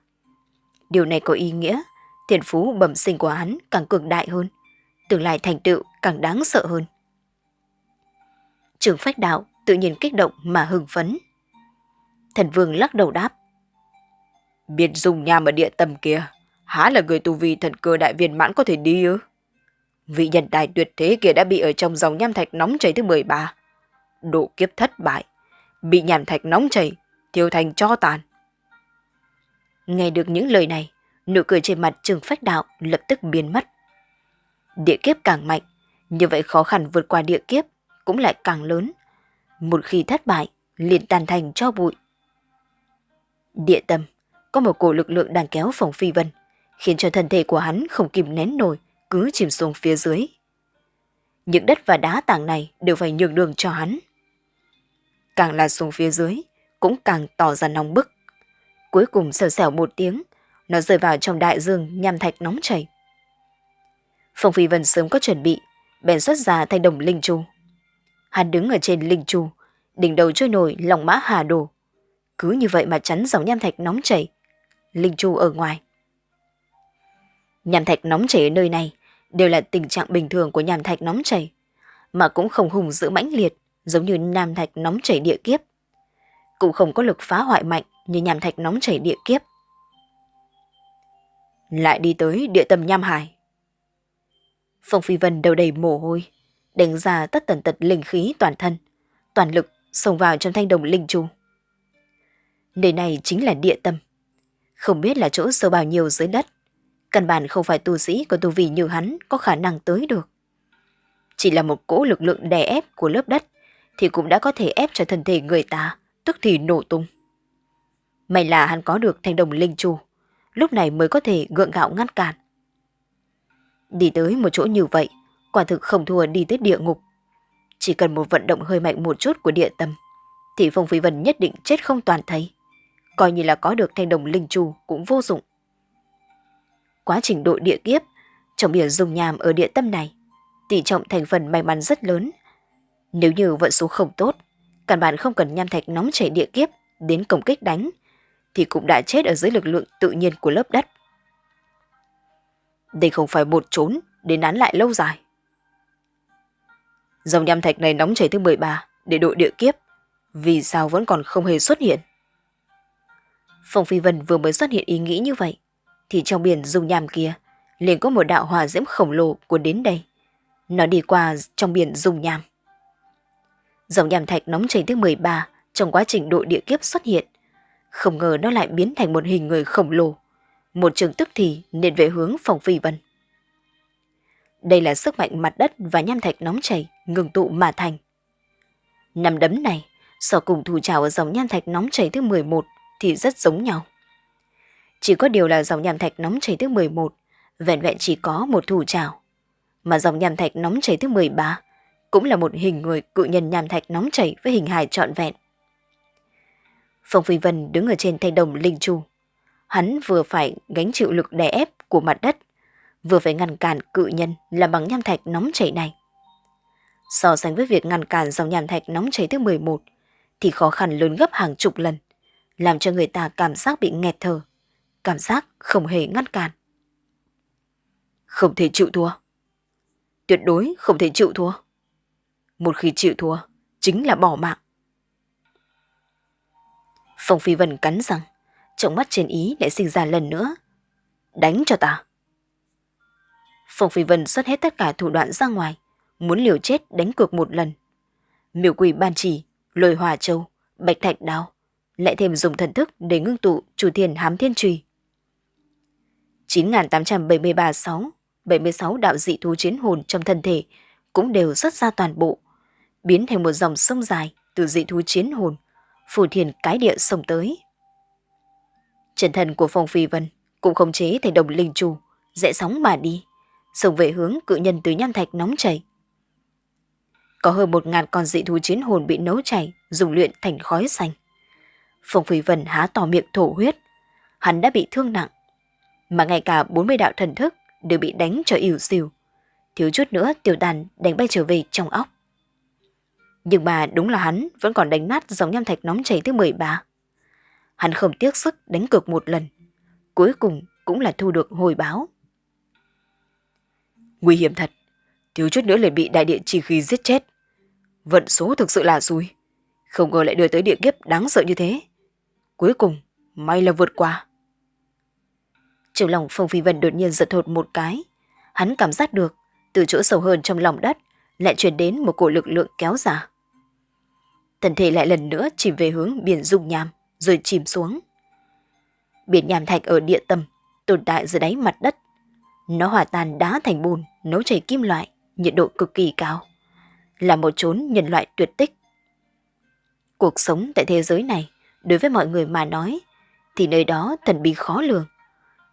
Điều này có ý nghĩa thiên phú bẩm sinh của hắn càng cường đại hơn, tương lai thành tựu càng đáng sợ hơn. Trường phách đạo tự nhiên kích động mà hưng phấn. Thần vương lắc đầu đáp. Biệt dùng nhà ở địa tâm kia, há là người tu vi thần cơ đại viên mãn có thể đi ư? Vị nhân tài tuyệt thế kia đã bị ở trong dòng nham thạch nóng chảy thứ 13. Độ kiếp thất bại, bị nham thạch nóng chảy, thiêu thành cho tàn. Nghe được những lời này, nụ cười trên mặt Trương Phách Đạo lập tức biến mất. Địa kiếp càng mạnh, như vậy khó khăn vượt qua địa kiếp cũng lại càng lớn. Một khi thất bại, liền tàn thành cho bụi. Địa tâm, có một cổ lực lượng đang kéo phòng phi vân, khiến cho thân thể của hắn không kìm nén nổi, cứ chìm xuống phía dưới. Những đất và đá tảng này đều phải nhường đường cho hắn. Càng là xuống phía dưới, cũng càng tỏ ra nóng bức. Cuối cùng xèo xèo một tiếng, nó rơi vào trong đại dương nham thạch nóng chảy. Phong Phi Vân sớm có chuẩn bị, bèn xuất ra thanh đồng linh chu. Hắn đứng ở trên linh chu, đỉnh đầu trôi nổi lòng mã hà đồ. Cứ như vậy mà chắn dòng nham thạch nóng chảy. Linh chu ở ngoài. Nham thạch nóng chảy ở nơi này đều là tình trạng bình thường của nham thạch nóng chảy, mà cũng không hùng dữ mãnh liệt giống như nham thạch nóng chảy địa kiếp. Cũng không có lực phá hoại mạnh như nham thạch nóng chảy địa kiếp. Lại đi tới địa tâm nham hải. Phong Phi Vân đầu đầy mồ hôi, đánh ra tất tần tật linh khí toàn thân, toàn lực xông vào trong thanh đồng linh chu. Nơi này chính là địa tâm. Không biết là chỗ sâu bao nhiêu dưới đất. Căn bản không phải tu sĩ có tu vi như hắn có khả năng tới được. Chỉ là một cỗ lực lượng đè ép của lớp đất thì cũng đã có thể ép cho thân thể người ta, tức thì nổ tung. May là hắn có được thanh đồng linh chu, lúc này mới có thể gượng gạo ngăn cản. Đi tới một chỗ như vậy, quả thực không thua đi tới địa ngục. Chỉ cần một vận động hơi mạnh một chút của địa tâm, thì Phong Phi Vân nhất định chết không toàn thấy. Coi như là có được thanh đồng linh chu cũng vô dụng. Quá trình độ địa kiếp, trọng biển dùng nhàm ở địa tâm này, tỷ trọng thành phần may mắn rất lớn. Nếu như vận số không tốt, căn bản không cần nham thạch nóng chảy địa kiếp đến công kích đánh, thì cũng đã chết ở dưới lực lượng tự nhiên của lớp đất. Đây không phải một trốn để nán lại lâu dài. Dòng nham thạch này nóng chảy thứ 13 để đội địa kiếp, vì sao vẫn còn không hề xuất hiện? Phong Phi Vân vừa mới xuất hiện ý nghĩ như vậy, thì trong biển dung nham kia liền có một đạo hỏa diễm khổng lồ cuốn đến đây. Nó đi qua trong biển dung nham. Dòng nham thạch nóng chảy thứ 13 trong quá trình độ địa kiếp xuất hiện. Không ngờ nó lại biến thành một hình người khổng lồ. Một trường tức thì nên về hướng phòng phi vân. Đây là sức mạnh mặt đất và nham thạch nóng chảy, ngừng tụ mà thành. Nằm đấm này so cùng thủ trào ở dòng nham thạch nóng chảy thứ 11 thì rất giống nhau. Chỉ có điều là dòng nham thạch nóng chảy thứ 11 vẹn vẹn chỉ có một thủ trào. Mà dòng nham thạch nóng chảy thứ 13 cũng là một hình người cự nhân nham thạch nóng chảy với hình hài trọn vẹn. Phong Phi Vân đứng ở trên thanh đồng linh chu. Hắn vừa phải gánh chịu lực đè ép của mặt đất, vừa phải ngăn cản cự nhân làm bằng nham thạch nóng chảy này. So sánh với việc ngăn cản dòng nham thạch nóng chảy thứ 11, thì khó khăn lớn gấp hàng chục lần, làm cho người ta cảm giác bị nghẹt thở, cảm giác không hề ngăn cản. Không thể chịu thua. Tuyệt đối không thể chịu thua. Một khi chịu thua, chính là bỏ mạng. Phong Phi Vân cắn răng, trong mắt trên ý lại sinh ra lần nữa. Đánh cho ta. Phong Phi Vân xuất hết tất cả thủ đoạn ra ngoài, muốn liều chết đánh cược một lần. Miêu quỷ ban chỉ, lôi hòa châu, bạch thạch đao, lại thêm dùng thần thức để ngưng tụ chủ thiền hám thiên trùy. 9.873 6, 76 đạo dị thú chiến hồn trong thân thể cũng đều xuất ra toàn bộ, biến thành một dòng sông dài từ dị thú chiến hồn, phủ thiền cái địa sông tới. Chân thần của Phong Phi Vân cũng không chế thành đồng linh trù, dễ sóng mà đi, sông về hướng cự nhân từ nham thạch nóng chảy. Có hơn một ngàn con dị thú chiến hồn bị nấu chảy, dùng luyện thành khói xanh. Phong Phi Vân há to miệng thổ huyết. Hắn đã bị thương nặng. Mà ngay cả 40 đạo thần thức đều bị đánh cho ỉu xìu. Thiếu chút nữa tiểu đàn đánh bay trở về trong óc. Nhưng mà đúng là hắn vẫn còn đánh nát dòng nham thạch nóng chảy thứ 13. Hắn không tiếc sức đánh cược một lần. Cuối cùng cũng là thu được hồi báo. Nguy hiểm thật. Thiếu chút nữa liền bị đại địa chi khí giết chết. Vận số thực sự là xui. Không ngờ lại đưa tới địa kiếp đáng sợ như thế. Cuối cùng, may là vượt qua. Trong lòng Phong Phi Vân đột nhiên giật thột một cái. Hắn cảm giác được, từ chỗ sâu hơn trong lòng đất, lại truyền đến một cổ lực lượng kéo dài Thân thể lại lần nữa chìm về hướng biển dung nham, rồi chìm xuống. Biển nham thạch ở địa tâm, tồn tại dưới đáy mặt đất. Nó hòa tan đá thành bùn, nấu chảy kim loại, nhiệt độ cực kỳ cao. Là một chốn nhân loại tuyệt tích. Cuộc sống tại thế giới này, đối với mọi người mà nói, thì nơi đó thần bí khó lường.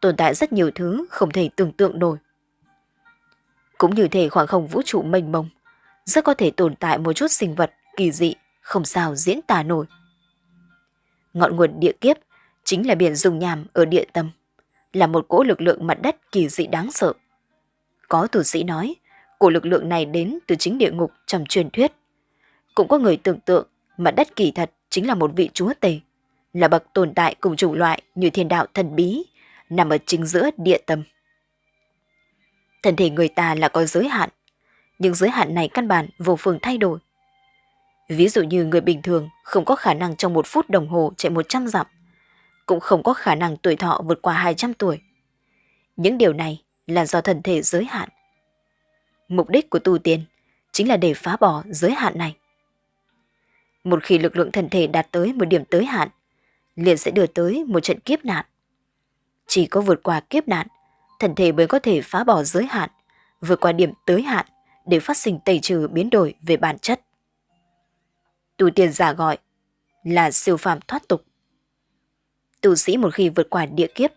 Tồn tại rất nhiều thứ không thể tưởng tượng nổi. Cũng như thể khoảng không vũ trụ mênh mông, rất có thể tồn tại một chút sinh vật kỳ dị, không sao diễn tả nổi. Ngọn nguồn địa kiếp chính là biển dùng nhàm ở địa tâm, là một cỗ lực lượng mặt đất kỳ dị đáng sợ. Có tù sĩ nói, cổ lực lượng này đến từ chính địa ngục trong truyền thuyết. Cũng có người tưởng tượng mặt đất kỳ thật chính là một vị chúa tể, là bậc tồn tại cùng chủng loại như thiên đạo thần bí, nằm ở chính giữa địa tâm. Thân thể người ta là có giới hạn, nhưng giới hạn này căn bản vô phương thay đổi. Ví dụ như người bình thường không có khả năng trong một phút đồng hồ chạy 100 dặm, cũng không có khả năng tuổi thọ vượt qua 200 tuổi. Những điều này là do thân thể giới hạn. Mục đích của tu tiên chính là để phá bỏ giới hạn này. Một khi lực lượng thân thể đạt tới một điểm tới hạn, liền sẽ đưa tới một trận kiếp nạn. Chỉ có vượt qua kiếp nạn, thân thể mới có thể phá bỏ giới hạn, vượt qua điểm tới hạn để phát sinh tẩy trừ biến đổi về bản chất. Tu tiên giả gọi là siêu phàm thoát tục. Tu sĩ một khi vượt qua địa kiếp,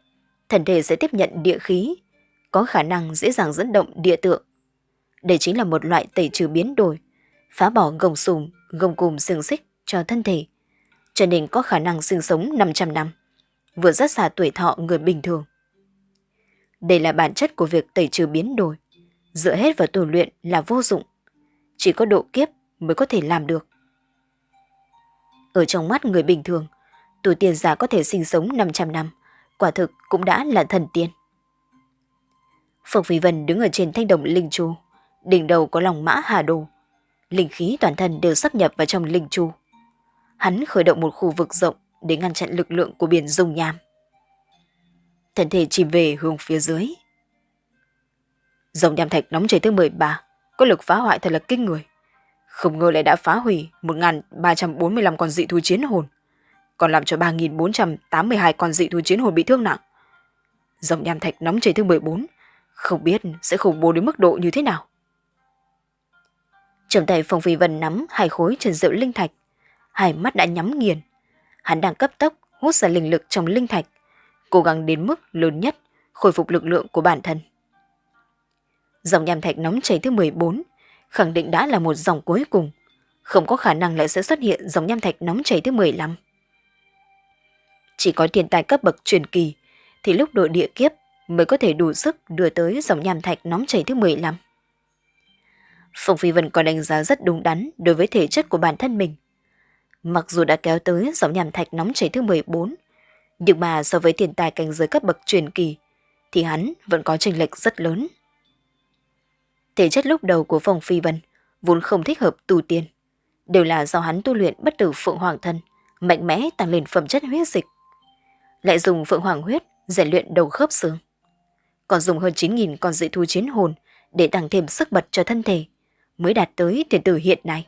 thần thể sẽ tiếp nhận địa khí, có khả năng dễ dàng dẫn động địa tượng. Đây chính là một loại tẩy trừ biến đổi, phá bỏ gồng sùm, gồng cùm xương xích cho thân thể, cho nên có khả năng sinh sống 500 năm, vừa rất xa tuổi thọ người bình thường. Đây là bản chất của việc tẩy trừ biến đổi, dựa hết vào tu luyện là vô dụng, chỉ có độ kiếp mới có thể làm được. Ở trong mắt người bình thường, tu tiên giả có thể sinh sống 500 năm, quả thực cũng đã là thần tiên. Phượng Phi Vân đứng ở trên thanh đồng linh chu, đỉnh đầu có lòng mã hà đồ. Linh khí toàn thân đều sắp nhập vào trong linh chu. Hắn khởi động một khu vực rộng để ngăn chặn lực lượng của biển dung nham. Thân thể chìm về hướng phía dưới. Dòng nham thạch nóng chảy thứ 13, có lực phá hoại thật là kinh người. Không ngờ lại đã phá hủy 1.345 con dị thú chiến hồn, còn làm cho 3.482 con dị thú chiến hồn bị thương nặng. Dòng nham thạch nóng chảy thứ 14, không biết sẽ khủng bố đến mức độ như thế nào. Trong tay Phong Phi Vân nắm hai khối trần rượu linh thạch, hai mắt đã nhắm nghiền. Hắn đang cấp tốc hút ra linh lực trong linh thạch, cố gắng đến mức lớn nhất khôi phục lực lượng của bản thân. Dòng nham thạch nóng chảy thứ 14 khẳng định đã là một dòng cuối cùng, không có khả năng lại sẽ xuất hiện dòng nham thạch nóng chảy thứ 15. Chỉ có thiên tài cấp bậc truyền kỳ thì lúc độ địa kiếp mới có thể đủ sức đưa tới dòng nham thạch nóng chảy thứ 15. Phong Phi Vân còn đánh giá rất đúng đắn đối với thể chất của bản thân mình. Mặc dù đã kéo tới dòng nham thạch nóng chảy thứ 14, nhưng mà so với tiền tài cảnh giới cấp bậc truyền kỳ thì hắn vẫn có trình lệch rất lớn. Thể chất lúc đầu của Phong Phi Vân vốn không thích hợp tu tiên, đều là do hắn tu luyện bất tử Phượng Hoàng thân, mạnh mẽ tăng lên phẩm chất huyết dịch. Lại dùng Phượng Hoàng huyết rèn luyện đầu khớp xương. Còn dùng hơn 9.000 con dị thú chiến hồn để tăng thêm sức bật cho thân thể, mới đạt tới tiền tử hiện nay.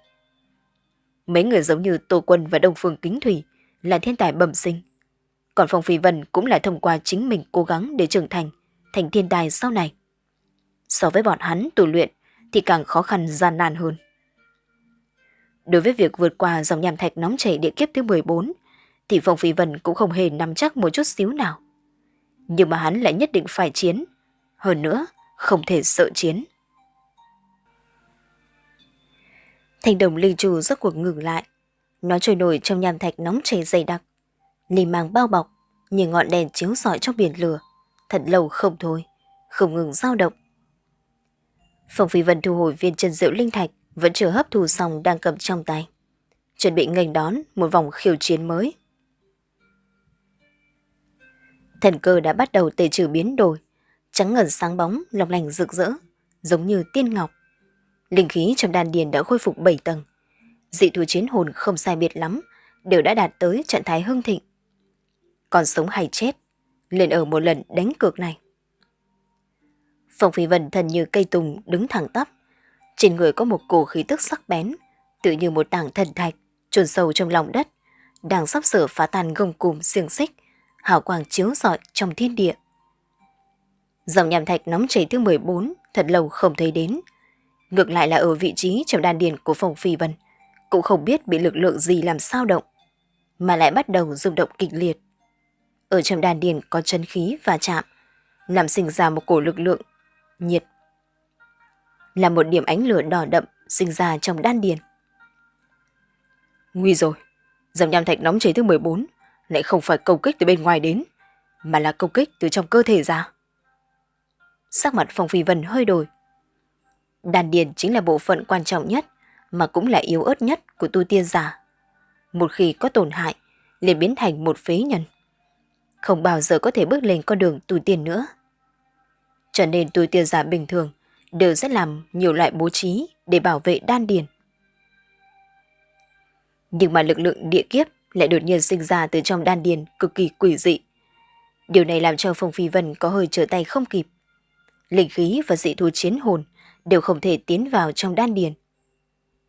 Mấy người giống như Tô Quân và Đông Phương Kính Thủy là thiên tài bẩm sinh. Còn Phong Phi Vân cũng là thông qua chính mình cố gắng để trưởng thành, thành thiên tài sau này. So với bọn hắn tu luyện thì càng khó khăn gian nan hơn. Đối với việc vượt qua dòng nham thạch nóng chảy địa kiếp thứ 14, thì Phong Phi Vân cũng không hề nắm chắc một chút xíu nào. Nhưng mà hắn lại nhất định phải chiến. Hơn nữa, không thể sợ chiến. Thành đồng linh trù rốt cuộc ngừng lại. Nó trôi nổi trong nham thạch nóng chảy dày đặc. Lì màng bao bọc, như ngọn đèn chiếu rọi trong biển lửa. Thật lâu không thôi, không ngừng dao động. Phong Phi Vân thu hồi viên chân rượu linh thạch, vẫn chưa hấp thu xong đang cầm trong tay. Chuẩn bị nghênh đón một vòng khiêu chiến mới. Thần cơ đã bắt đầu tề trừ biến đổi, trắng ngần sáng bóng, lọc lành rực rỡ, giống như tiên ngọc. Linh khí trong đan điền đã khôi phục 7 tầng. Dị thú chiến hồn không sai biệt lắm, đều đã đạt tới trạng thái hưng thịnh. Còn sống hay chết, liền ở một lần đánh cược này. Phong Phi Vân thần như cây tùng đứng thẳng tắp. Trên người có một cổ khí tức sắc bén, tự như một tảng thần thạch, chôn sâu trong lòng đất, đang sắp sửa phá tan gông cùm xiềng xích, hào quang chiếu rọi trong thiên địa. Dòng nhàm thạch nóng chảy thứ 14 thật lâu không thấy đến. Ngược lại là ở vị trí trong đan điền của Phong Phi Vân, cũng không biết bị lực lượng gì làm sao động, mà lại bắt đầu rung động kịch liệt. Ở trong đan điền có chân khí và chạm, làm sinh ra một cổ lực lượng nhiệt. Là một điểm ánh lửa đỏ đậm sinh ra trong đan điền. Nguy rồi, dòng nham thạch nóng cháy thứ 14 lại không phải công kích từ bên ngoài đến, mà là công kích từ trong cơ thể ra. Sắc mặt Phong Phi Vân hơi đổi. Đan điền chính là bộ phận quan trọng nhất, mà cũng là yếu ớt nhất của tu tiên giả. Một khi có tổn hại, liền biến thành một phế nhân. Không bao giờ có thể bước lên con đường tu tiên nữa. Cho nên túi tiền giả bình thường đều sẽ làm nhiều loại bố trí để bảo vệ đan điền. Nhưng mà lực lượng địa kiếp lại đột nhiên sinh ra từ trong đan điền cực kỳ quỷ dị. Điều này làm cho Phong Phi Vân có hơi trở tay không kịp. Linh khí và dị thú chiến hồn đều không thể tiến vào trong đan điền.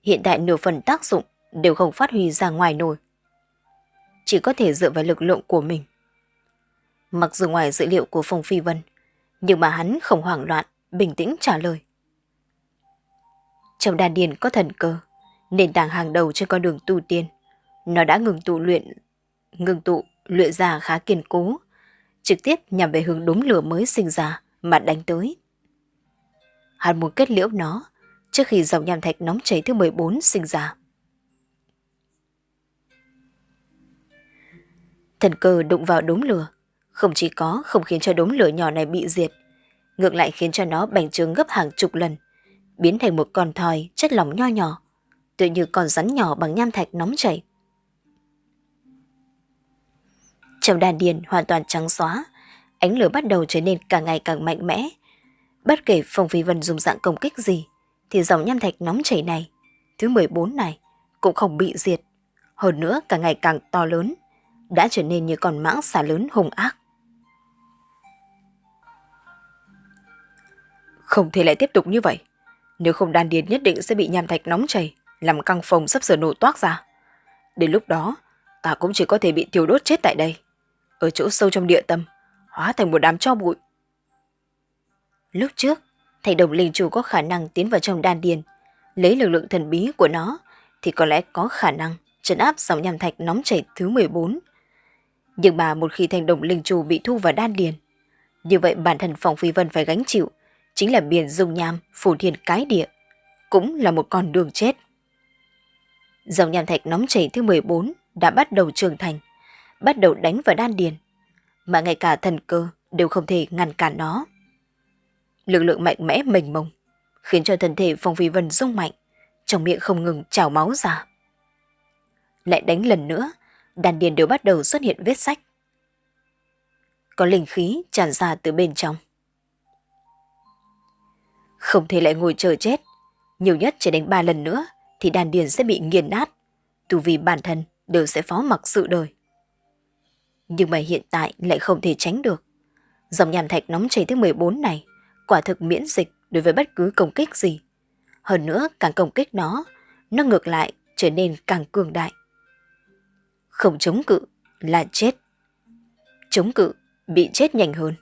Hiện tại nửa phần tác dụng đều không phát huy ra ngoài nổi. Chỉ có thể dựa vào lực lượng của mình. Mặc dù ngoài dữ liệu của Phong Phi Vân, nhưng mà hắn không hoảng loạn, bình tĩnh trả lời. Trong đan điền có thần cơ, nền tảng hàng đầu trên con đường tu tiên. Nó đã ngừng tụ luyện, ngừng tụ, luyện ra khá kiên cố, trực tiếp nhằm về hướng đốm lửa mới sinh ra mà đánh tới. Hắn muốn kết liễu nó trước khi dòng nham thạch nóng cháy thứ 14 sinh ra. Thần cơ đụng vào đốm lửa, không chỉ có không khiến cho đốm lửa nhỏ này bị diệt, ngược lại khiến cho nó bành trướng gấp hàng chục lần, biến thành một con thoi chất lỏng nho nhỏ, tự như con rắn nhỏ bằng nham thạch nóng chảy. Trong đàn điền hoàn toàn trắng xóa, ánh lửa bắt đầu trở nên càng ngày càng mạnh mẽ. Bất kể Phong Phi Vân dùng dạng công kích gì, thì dòng nham thạch nóng chảy này, thứ 14 này, cũng không bị diệt. Hơn nữa càng ngày càng to lớn, đã trở nên như con mãng xà lớn hung ác. Không thể lại tiếp tục như vậy. Nếu không đan điền nhất định sẽ bị nham thạch nóng chảy, làm căng phòng sắp sửa nổ toác ra. Đến lúc đó, ta cũng chỉ có thể bị thiêu đốt chết tại đây. Ở chỗ sâu trong địa tâm, hóa thành một đám cho bụi. Lúc trước, thầy đồng linh chủ có khả năng tiến vào trong đan điền, lấy lực lượng thần bí của nó thì có lẽ có khả năng trấn áp dòng nham thạch nóng chảy thứ 14. Nhưng mà một khi thành đồng linh chủ bị thu vào đan điền, như vậy bản thân phòng phi vân phải gánh chịu chính là biển dung nham phủ thiên cái địa, cũng là một con đường chết. Dòng nham thạch nóng chảy thứ 14 đã bắt đầu trưởng thành, bắt đầu đánh vào đan điền, mà ngay cả thần cơ đều không thể ngăn cản nó. Lực lượng mạnh mẽ mênh mông, khiến cho thân thể Phong Phi Vân rung mạnh, trong miệng không ngừng trào máu ra. Lại đánh lần nữa, đan điền đều bắt đầu xuất hiện vết sách. Có linh khí tràn ra từ bên trong. Không thể lại ngồi chờ chết, nhiều nhất chỉ đánh ba lần nữa thì đàn điền sẽ bị nghiền nát, tu vì bản thân đều sẽ phó mặc sự đời. Nhưng mà hiện tại lại không thể tránh được. Dòng nhàm thạch nóng chảy thứ 14 này quả thực miễn dịch đối với bất cứ công kích gì. Hơn nữa càng công kích nó, nó ngược lại trở nên càng cường đại. Không chống cự là chết. Chống cự bị chết nhanh hơn.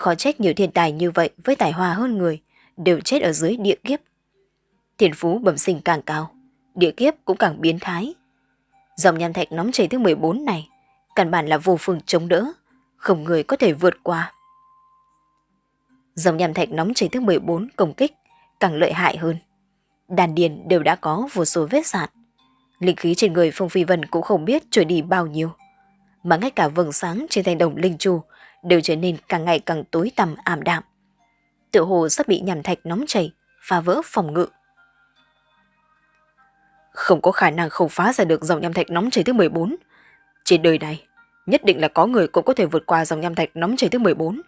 Khó trách nhiều thiên tài như vậy với tài hoa hơn người đều chết ở dưới địa kiếp. Thiên phú bẩm sinh càng cao, địa kiếp cũng càng biến thái. Dòng nham thạch nóng chảy thứ 14 này, căn bản là vô phương chống đỡ, không người có thể vượt qua. Dòng nham thạch nóng chảy thứ 14 công kích càng lợi hại hơn. Đàn điền đều đã có vô số vết sạn. Linh khí trên người Phong Phi Vân cũng không biết trôi đi bao nhiêu. Mà ngay cả vầng sáng trên thanh đồng linh chu đều trở nên càng ngày càng tối tăm ảm đạm. Tựa hồ sắp bị nhằm thạch nóng chảy, phá vỡ phòng ngự. Không có khả năng không phá ra được dòng nham thạch nóng chảy thứ 14. Trên đời này, nhất định là có người cũng có thể vượt qua dòng nham thạch nóng chảy thứ 14.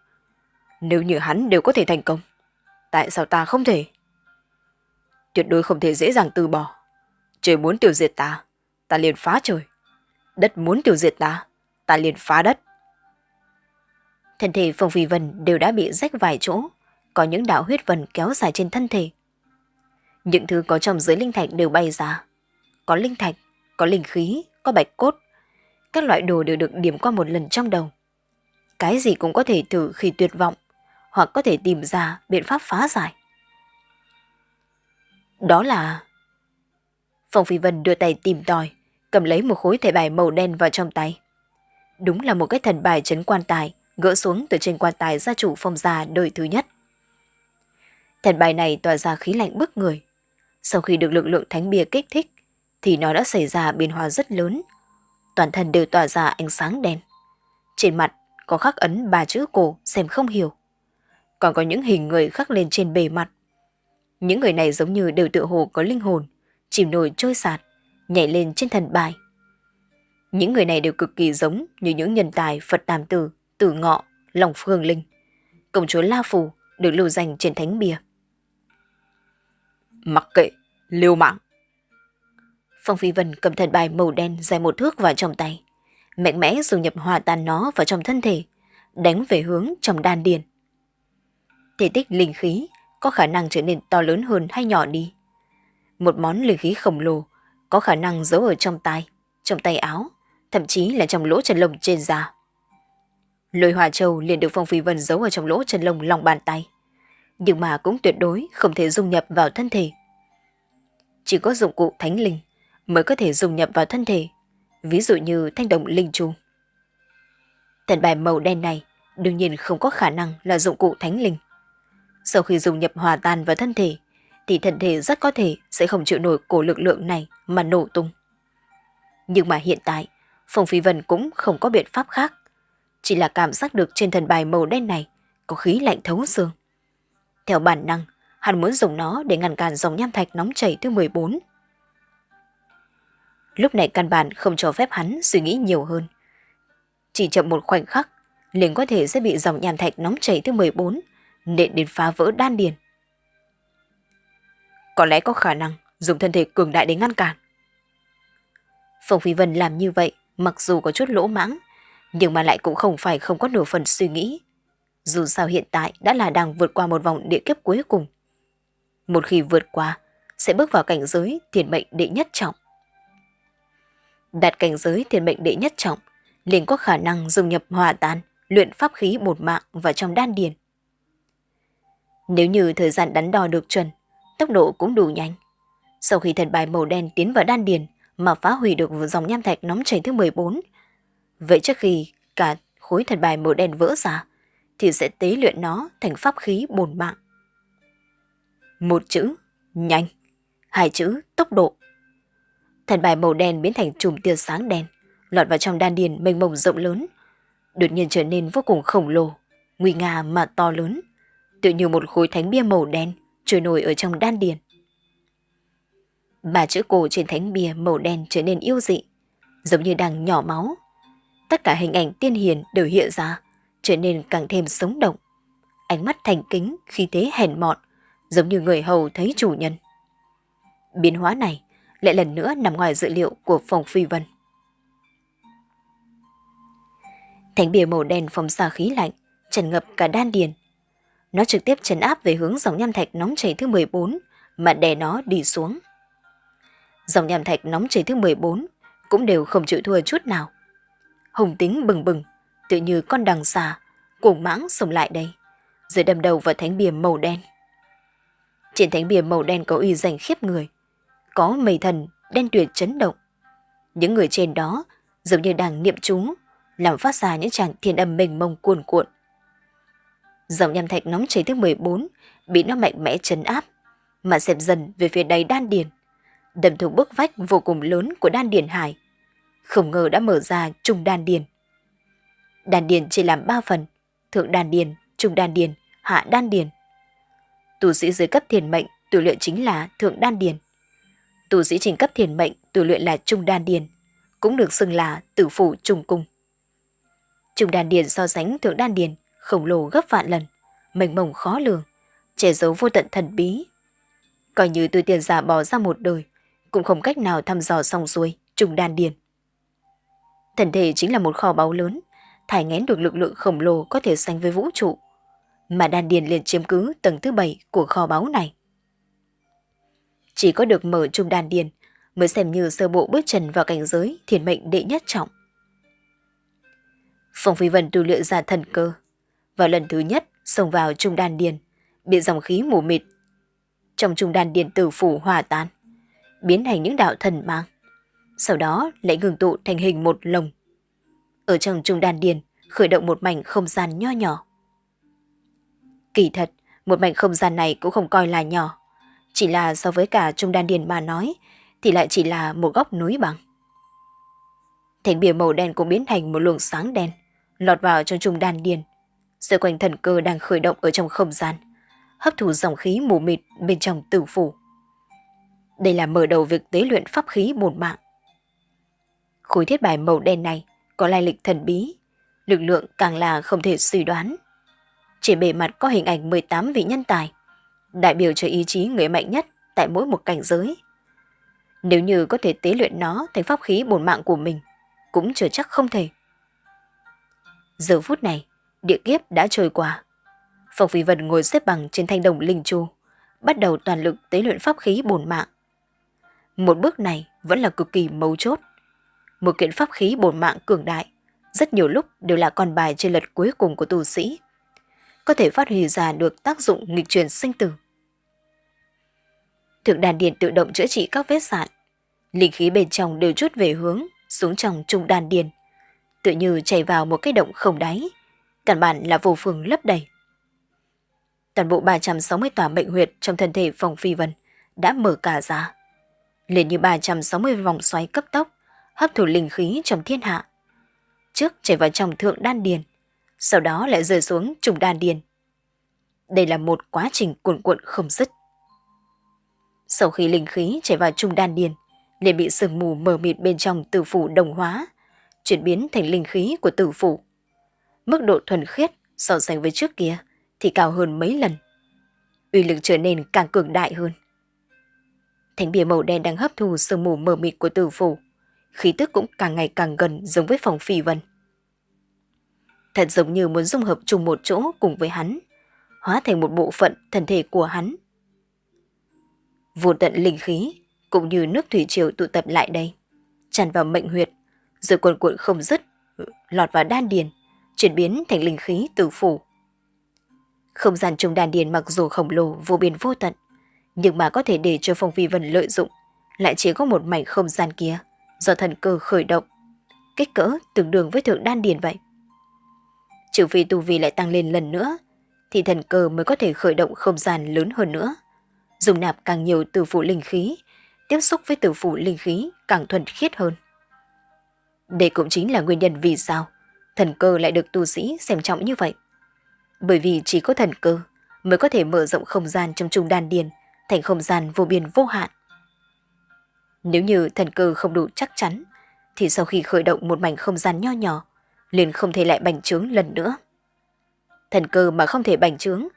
Nếu như hắn đều có thể thành công, tại sao ta không thể? Tuyệt đối không thể dễ dàng từ bỏ. Trời muốn tiêu diệt ta, ta liền phá trời. Đất muốn tiêu diệt ta, ta liền phá đất. Thân thể Phong Phi Vân đều đã bị rách vài chỗ, có những đạo huyết vần kéo dài trên thân thể. Những thứ có trong dưới linh thạch đều bay ra. Có linh thạch, có linh khí, có bạch cốt. Các loại đồ đều được điểm qua một lần trong đầu. Cái gì cũng có thể thử khi tuyệt vọng, hoặc có thể tìm ra biện pháp phá giải. Đó là... Phong Phi Vân đưa tay tìm tòi, cầm lấy một khối thẻ bài màu đen vào trong tay. Đúng là một cái thần bài trấn quan tài, gỡ xuống từ trên quan tài gia chủ phong gia đời thứ nhất. Thần bài này tỏa ra khí lạnh bức người. Sau khi được lực lượng thánh bia kích thích, thì nó đã xảy ra biến hóa rất lớn. Toàn thân đều tỏa ra ánh sáng đen. Trên mặt có khắc ấn ba chữ cổ xem không hiểu. Còn có những hình người khắc lên trên bề mặt. Những người này giống như đều tự hồ có linh hồn, chìm nổi trôi sạt, nhảy lên trên thần bài. Những người này đều cực kỳ giống như những nhân tài Phật Tam Tử, Tử Ngọ, Lòng Phương Linh. Công chúa La Phù được lưu danh trên thánh bia. Mặc kệ, liêu mạng. Phong Phi Vân cầm thần bài màu đen dài một thước vào trong tay, mạnh mẽ dùng nhập hòa tan nó vào trong thân thể, đánh về hướng trong đan điền. Thể tích linh khí có khả năng trở nên to lớn hơn hay nhỏ đi. Một món linh khí khổng lồ có khả năng giấu ở trong tay, trong tay áo, thậm chí là trong lỗ chân lông trên da. Lôi hòa châu liền được Phong Phi Vân giấu ở trong lỗ chân lông lòng bàn tay, nhưng mà cũng tuyệt đối không thể dung nhập vào thân thể. Chỉ có dụng cụ thánh linh mới có thể dung nhập vào thân thể, ví dụ như thanh đồng linh chu. Thần bài màu đen này đương nhiên không có khả năng là dụng cụ thánh linh. Sau khi dùng nhập hòa tan vào thân thể, thì thân thể rất có thể sẽ không chịu nổi cổ lực lượng này mà nổ tung. Nhưng mà hiện tại, Phong Phi Vân cũng không có biện pháp khác. Chỉ là cảm giác được trên thần bài màu đen này có khí lạnh thấu xương. Theo bản năng, hắn muốn dùng nó để ngăn cản dòng nham thạch nóng chảy thứ 14. Lúc này căn bản không cho phép hắn suy nghĩ nhiều hơn. Chỉ chậm một khoảnh khắc, liền có thể sẽ bị dòng nham thạch nóng chảy thứ 14 nện đến phá vỡ đan điền. Có lẽ có khả năng dùng thân thể cường đại để ngăn cản. Phong Phi Vân làm như vậy mặc dù có chút lỗ mãng, nhưng mà lại cũng không phải không có nửa phần suy nghĩ. Dù sao hiện tại đã là đang vượt qua một vòng địa kiếp cuối cùng. Một khi vượt qua, sẽ bước vào cảnh giới thiền mệnh đệ nhất trọng. Đạt cảnh giới thiền mệnh đệ nhất trọng, liền có khả năng dùng nhập hòa tan, luyện pháp khí bột mạng vào trong đan điền. Nếu như thời gian đắn đo được chuẩn, tốc độ cũng đủ nhanh. Sau khi thần bài màu đen tiến vào đan điền mà phá hủy được dòng nham thạch nóng chảy thứ 14, vậy trước khi cả khối thần bài màu đen vỡ ra, thì sẽ tế luyện nó thành pháp khí bồn mạng. Một chữ, Nhanh! Hai chữ tốc độ. Thần bài màu đen biến thành chùm tia sáng đen, lọt vào trong đan điền mênh mông rộng lớn, đột nhiên trở nên vô cùng khổng lồ, nguy nga mà to lớn, tự như một khối thánh bia màu đen trôi nổi ở trong đan điền. Ba chữ cổ trên thánh bia màu đen trở nên yêu dị, giống như đang nhỏ máu. Tất cả hình ảnh tiên hiền đều hiện ra, trở nên càng thêm sống động. Ánh mắt thành kính khi thế hèn mọn, giống như người hầu thấy chủ nhân. Biến hóa này lại lần nữa nằm ngoài dự liệu của phòng phi vân. Thánh bìa màu đen phóng xa khí lạnh, trần ngập cả đan điền. Nó trực tiếp trấn áp về hướng dòng nham thạch nóng chảy thứ 14 mà đè nó đi xuống. Dòng nham thạch nóng chảy thứ 14 cũng đều không chịu thua chút nào. Hùng tính bừng bừng, tự như con đằng xà, cuồng mãng xông lại đây, rồi đâm đầu vào thánh bìa màu đen. Trên thánh bìa màu đen có uy danh khiếp người, có mây thần đen tuyệt chấn động. Những người trên đó giống như đang niệm chú, làm phát ra những tràng thiên âm mênh mông cuồn cuộn. Dòng nham thạch nóng cháy thứ 14 bị nó mạnh mẽ chấn áp, mà xẹp dần về phía đầy đan điền, đâm thủng bức vách vô cùng lớn của đan điền hải. Không ngờ đã mở ra trung đan điền. Đan điền chỉ làm ba phần, thượng đan điền, trung đan điền, hạ đan điền. Tu sĩ dưới cấp thiền mệnh tu luyện chính là thượng đan điền. Tu sĩ trình cấp thiền mệnh tu luyện là trung đan điền, cũng được xưng là tử phủ trung cung. Trung đan điền so sánh thượng đan điền khổng lồ gấp vạn lần, mênh mông khó lường, che giấu vô tận thần bí. Coi như tôi tiền giả bỏ ra một đời, cũng không cách nào thăm dò xong xuôi trùng đan điền. Thần thể chính là một kho báu lớn, thải ngén được lực lượng khổng lồ có thể sánh với vũ trụ, mà đan điền liền chiếm cứ tầng thứ bảy của kho báu này. Chỉ có được mở trung đan điền mới xem như sơ bộ bước chân vào cảnh giới thiền mệnh đệ nhất trọng. Phong Phi Vân tu luyện ra thần cơ. Vào lần thứ nhất xông vào trung đan điền, bị dòng khí mù mịt. Trong trung đan điền tử phủ hòa tan, biến thành những đạo thần mang. Sau đó lại ngừng tụ thành hình một lồng. Ở trong trung đan điền khởi động một mảnh không gian nho nhỏ. Kỳ thật, một mảnh không gian này cũng không coi là nhỏ. Chỉ là so với cả trung đan điền mà nói, thì lại chỉ là một góc núi bằng. Thành bìa màu đen cũng biến thành một luồng sáng đen, lọt vào trong trung đan điền. Xoay quanh thần cơ đang khởi động ở trong không gian, hấp thụ dòng khí mù mịt bên trong tử phủ. Đây là mở đầu việc tế luyện pháp khí bổn mạng. Khối thiết bài màu đen này có lai lịch thần bí, lực lượng càng là không thể suy đoán. Trên bề mặt có hình ảnh 18 vị nhân tài, đại biểu cho ý chí người mạnh nhất tại mỗi một cảnh giới. Nếu như có thể tế luyện nó thành pháp khí bổn mạng của mình, cũng chưa chắc không thể. Giờ phút này, địa kiếp đã trôi qua. Phong Phi Vân ngồi xếp bằng trên thanh đồng linh chu, bắt đầu toàn lực tế luyện pháp khí bổn mạng. Một bước này vẫn là cực kỳ mấu chốt. Một kiện pháp khí bổn mạng cường đại, rất nhiều lúc đều là con bài trên lật cuối cùng của tu sĩ. Có thể phát huy ra được tác dụng nghịch truyền sinh tử. Thượng đàn điền tự động chữa trị các vết sạn. Linh khí bên trong đều chút về hướng xuống trong trung đàn điền. Tự như chảy vào một cái động không đáy. Căn bản là vô phương lấp đầy. Toàn bộ 360 tòa bệnh huyệt trong thân thể phòng phi vân đã mở cả ra. Liền như 360 vòng xoáy cấp tốc, hấp thụ linh khí trong thiên hạ. Trước chảy vào trong thượng đan điền, sau đó lại rơi xuống trùng đan điền. Đây là một quá trình cuộn cuộn không dứt. Sau khi linh khí chảy vào trung đan điền, liền bị sương mù mờ mịt bên trong tử phủ đồng hóa, chuyển biến thành linh khí của tử phủ. Mức độ thuần khiết so sánh với trước kia thì cao hơn mấy lần. Uy lực trở nên càng cường đại hơn. Thánh bìa màu đen đang hấp thu sương mù mờ mịt của tử phủ, khí tức cũng càng ngày càng gần giống với phòng phi vân. Thật giống như muốn dung hợp chung một chỗ cùng với hắn, hóa thành một bộ phận thân thể của hắn. Vô tận linh khí, cũng như nước thủy triều tụ tập lại đây, tràn vào mệnh huyệt, rồi cuộn cuộn không dứt, lọt vào đan điền, chuyển biến thành linh khí tử phủ. Không gian trong đan điền mặc dù khổng lồ vô biên vô tận, nhưng mà có thể để cho Phong Phi Vân lợi dụng, lại chỉ có một mảnh không gian kia, do thần cơ khởi động, kích cỡ tương đương với thượng đan điền vậy. Trừ phi tu vi lại tăng lên lần nữa, thì thần cơ mới có thể khởi động không gian lớn hơn nữa dùng nạp càng nhiều từ phủ linh khí, tiếp xúc với từ phủ linh khí càng thuần khiết hơn. Đây cũng chính là nguyên nhân vì sao thần cơ lại được tu sĩ xem trọng như vậy. Bởi vì chỉ có thần cơ mới có thể mở rộng không gian trong trung đan điền thành không gian vô biên vô hạn. Nếu như thần cơ không đủ chắc chắn, thì sau khi khởi động một mảnh không gian nho nhỏ, liền không thể lại bành trướng lần nữa. Thần cơ mà không thể bành trướng,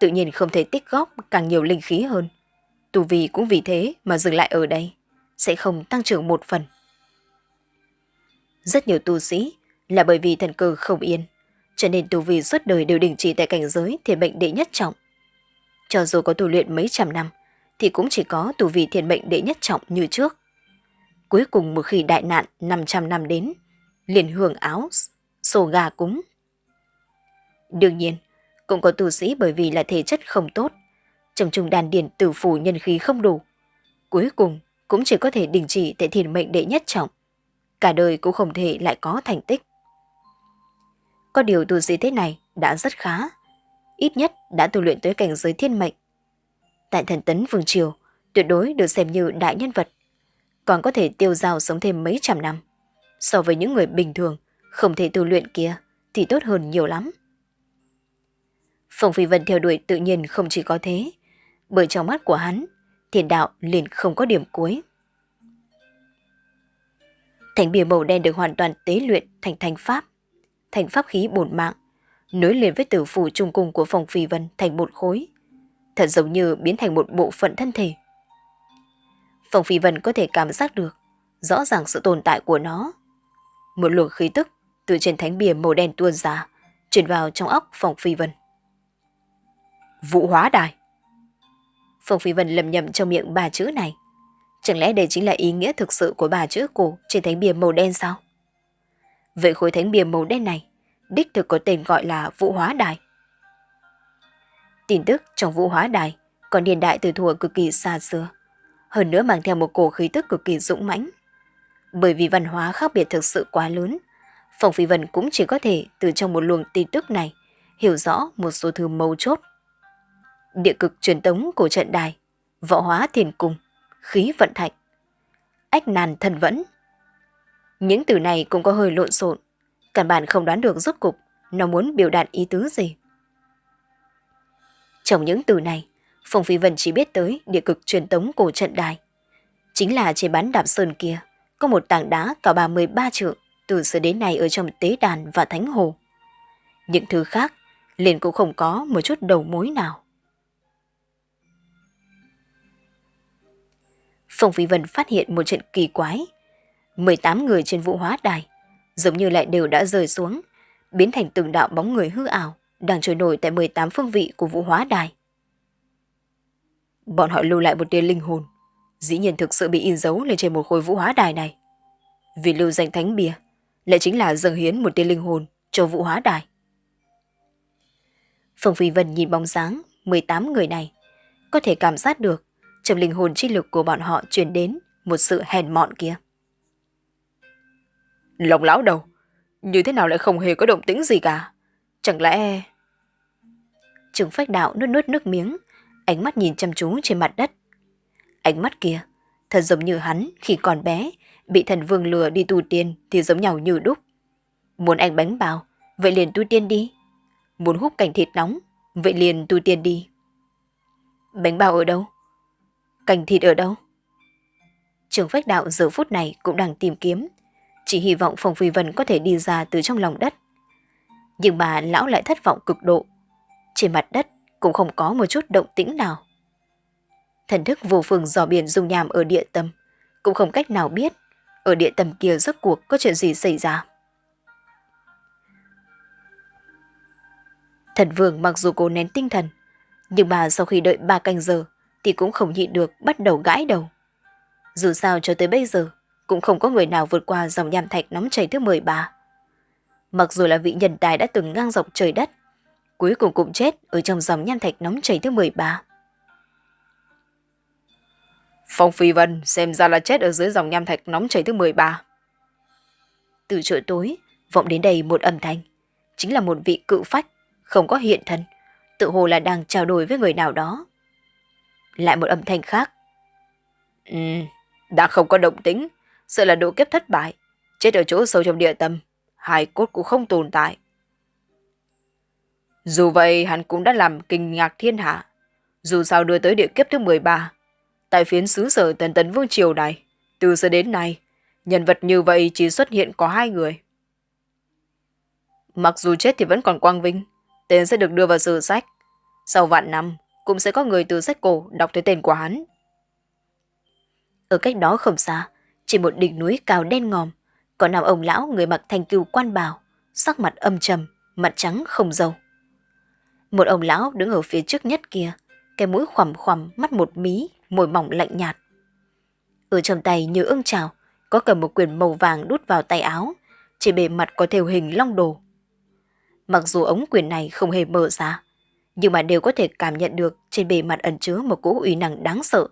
tự nhiên không thể tích góp càng nhiều linh khí hơn. Tu vi cũng vì thế mà dừng lại ở đây, sẽ không tăng trưởng một phần. Rất nhiều tu sĩ là bởi vì thần cơ không yên, cho nên tu vi suốt đời đều đình chỉ tại cảnh giới thiền mệnh đệ nhất trọng. Cho dù có tu luyện mấy trăm năm, thì cũng chỉ có tù vị thiền mệnh đệ nhất trọng như trước. Cuối cùng một khi đại nạn 500 năm đến, liền hưởng áo, sổ gà cúng. Đương nhiên, cũng có tu sĩ bởi vì là thể chất không tốt, trong trùng đàn điển tử phủ nhân khí không đủ. Cuối cùng cũng chỉ có thể đình chỉ tại thiền mệnh đệ nhất trọng. Cả đời cũng không thể lại có thành tích. Có điều tu sĩ thế này đã rất khá. Ít nhất đã tu luyện tới cảnh giới thiên mệnh. Tại thần tấn Vương Triều, tuyệt đối được xem như đại nhân vật. Còn có thể tiêu giao sống thêm mấy trăm năm. So với những người bình thường, không thể tu luyện kia, thì tốt hơn nhiều lắm. Phong Phi Vân theo đuổi tự nhiên không chỉ có thế, bởi trong mắt của hắn, thiền đạo liền không có điểm cuối. Thành bìa màu đen được hoàn toàn tế luyện thành thành pháp, thành pháp khí bổn mạng, nối liền với tử phủ trung cung của Phong Phi Vân thành một khối, thật giống như biến thành một bộ phận thân thể. Phong Phi Vân có thể cảm giác được rõ ràng sự tồn tại của nó. Một luồng khí tức từ trên thánh bìa màu đen tuôn ra, truyền vào trong óc Phong Phi Vân. Vũ hóa đài. Phong Phi Vân lầm nhầm trong miệng ba chữ này. Chẳng lẽ đây chính là ý nghĩa thực sự của ba chữ cổ trên thánh bìa màu đen sao? Vậy khối thánh bìa màu đen này, đích thực có tên gọi là Vũ Hóa Đài. Tin tức trong Vũ Hóa Đài còn niên đại từ thuở cực kỳ xa xưa, hơn nữa mang theo một cổ khí tức cực kỳ dũng mãnh. Bởi vì văn hóa khác biệt thực sự quá lớn, phòng Phi Vân cũng chỉ có thể từ trong một luồng tin tức này hiểu rõ một số thứ mấu chốt địa cực truyền tống của trận đài, võ hóa thiền cung, khí vận thạch, ách nàn thần vẫn. Những từ này cũng có hơi lộn xộn, căn bản không đoán được rốt cục nó muốn biểu đạt ý tứ gì. Trong những từ này, Phong Phi Vân chỉ biết tới địa cực truyền tống cổ trận đài. Chính là trên bán đạp sơn kia, có một tảng đá cao 33 trượng từ xưa đến nay ở trong tế đàn và thánh hồ. Những thứ khác liền cũng không có một chút đầu mối nào. Phong Phi Vân phát hiện một chuyện kỳ quái. 18 người trên vụ hóa đài, giống như lại đều đã rơi xuống, biến thành từng đạo bóng người hư ảo, đang trôi nổi tại 18 phương vị của vũ hóa đài. Bọn họ lưu lại một tia linh hồn, dĩ nhiên thực sự bị in dấu lên trên một khối vũ hóa đài này. Vì lưu danh thánh bia, lại chính là dâng hiến một tia linh hồn cho vũ hóa đài. Phong Phi Vân nhìn bóng dáng 18 người này, có thể cảm giác được trong linh hồn chi lực của bọn họ truyền đến một sự hèn mọn kia. Lòng lão đầu, như thế nào lại không hề có động tĩnh gì cả? Chẳng lẽ... Trừng phách đạo nuốt nuốt nước miếng, ánh mắt nhìn chăm chú trên mặt đất. Ánh mắt kia, thật giống như hắn khi còn bé, bị thần vương lừa đi tu tiên thì giống nhau như đúc. Muốn ăn bánh bao, vậy liền tu tiên đi. Muốn hút cảnh thịt nóng, vậy liền tu tiên đi. Bánh bao ở đâu? Cành thịt ở đâu? Trường phách đạo giờ phút này cũng đang tìm kiếm, chỉ hy vọng Phong Phi Vân có thể đi ra từ trong lòng đất. Nhưng mà lão lại thất vọng cực độ. Trên mặt đất cũng không có một chút động tĩnh nào. Thần thức vô phương dò biển dung nhàm ở địa tâm, cũng không cách nào biết ở địa tâm kia rốt cuộc có chuyện gì xảy ra. Thần vương mặc dù cố nén tinh thần, nhưng mà sau khi đợi ba canh giờ thì cũng không nhịn được bắt đầu gãi đầu. Dù sao cho tới bây giờ, cũng không có người nào vượt qua dòng nham thạch nóng chảy thứ 13. Mặc dù là vị nhân tài đã từng ngang dọc trời đất, cuối cùng cũng chết ở trong dòng nham thạch nóng chảy thứ 13. Phong Phi Vân xem ra là chết ở dưới dòng nham thạch nóng chảy thứ 13. Từ chỗ tối, vọng đến đây một âm thanh. Chính là một vị cự phách, không có hiện thân, tự hồ là đang trao đổi với người nào đó. Lại một âm thanh khác. Ừ, đã không có động tính, sợ là độ kiếp thất bại, chết ở chỗ sâu trong địa tâm, hai cốt cũng không tồn tại. Dù vậy hắn cũng đã làm kinh ngạc thiên hạ. Dù sao đưa tới địa kiếp thứ 13, tại phiến xứ sở tần tấn vương triều này, từ giờ đến nay, nhân vật như vậy chỉ xuất hiện có hai người. Mặc dù chết thì vẫn còn quang vinh, tên sẽ được đưa vào sử sách. Sau vạn năm, cũng sẽ có người từ sách cổ đọc tới tên của hắn. Ở cách đó không xa, chỉ một đỉnh núi cao đen ngòm, có nằm ông lão người mặc thanh cừu quan bào, sắc mặt âm trầm, mặt trắng không dầu một ông lão đứng ở phía trước nhất kia, cái mũi khoằm khoằm, mắt một mí, môi mỏng lạnh nhạt. Ở trong tay như ưng trào, có cầm một quyển màu vàng đút vào tay áo, trên bề mặt có thêu hình long đồ. Mặc dù ống quyền này không hề mở ra, nhưng mà đều có thể cảm nhận được trên bề mặt ẩn chứa một cỗ uy năng đáng sợ,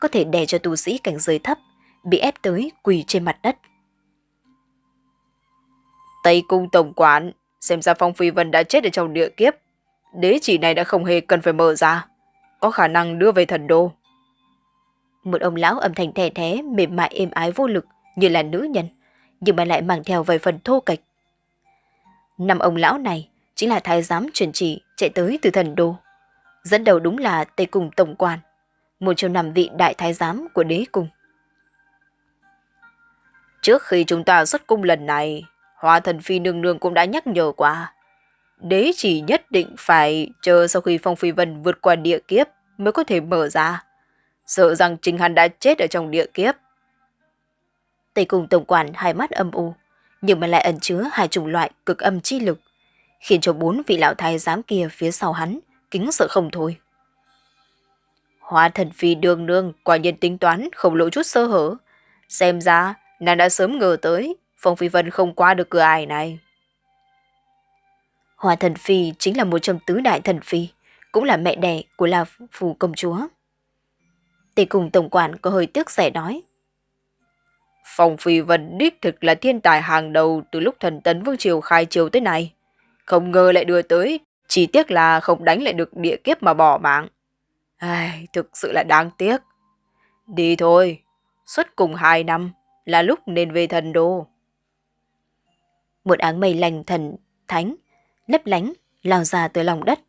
có thể đè cho tu sĩ cảnh giới thấp bị ép tới quỳ trên mặt đất. Tây cung tổng quản, xem ra Phong Phi Vân đã chết ở trong địa kiếp. Đế chỉ này đã không hề cần phải mở ra, có khả năng đưa về thần đô. Một ông lão âm thanh thè thé, mềm mại êm ái vô lực như là nữ nhân, nhưng mà lại mang theo vài phần thô kịch. Năm ông lão này chính là thái giám truyền chỉ chạy tới từ thần đô. Dẫn đầu đúng là Tây Cung Tổng quan, một trong năm vị đại thái giám của đế cung. Trước khi chúng ta xuất cung lần này, Hoa thần phi nương nương cũng đã nhắc nhở qua. Đế chỉ nhất định phải chờ sau khi Phong Phi Vân vượt qua địa kiếp mới có thể mở ra. Sợ rằng chính hắn đã chết ở trong địa kiếp. Tây cùng tổng quản hai mắt âm u, nhưng mà lại ẩn chứa hai chủng loại cực âm chi lực, khiến cho bốn vị lão thái giám kia phía sau hắn kính sợ không thôi. Hoa thần phi đường nương quả nhiên tính toán không lộ chút sơ hở. Xem ra, nàng đã sớm ngờ tới Phong Phi Vân không qua được cửa ải này. Hoa thần phi chính là một trong tứ đại thần phi, cũng là mẹ đẻ của La Phủ công chúa. Tề cùng tổng quản có hơi tiếc rẻ nói. Phong Phi Vân đích thực là thiên tài hàng đầu từ lúc thần tấn vương triều khai triều tới nay. Không ngờ lại đưa tới, chỉ tiếc là không đánh lại được địa kiếp mà bỏ mạng. Ai, thực sự là đáng tiếc. Đi thôi, xuất cùng hai năm là lúc nên về thần đô một áng mây lành thần, thánh, lấp lánh, lao ra từ lòng đất,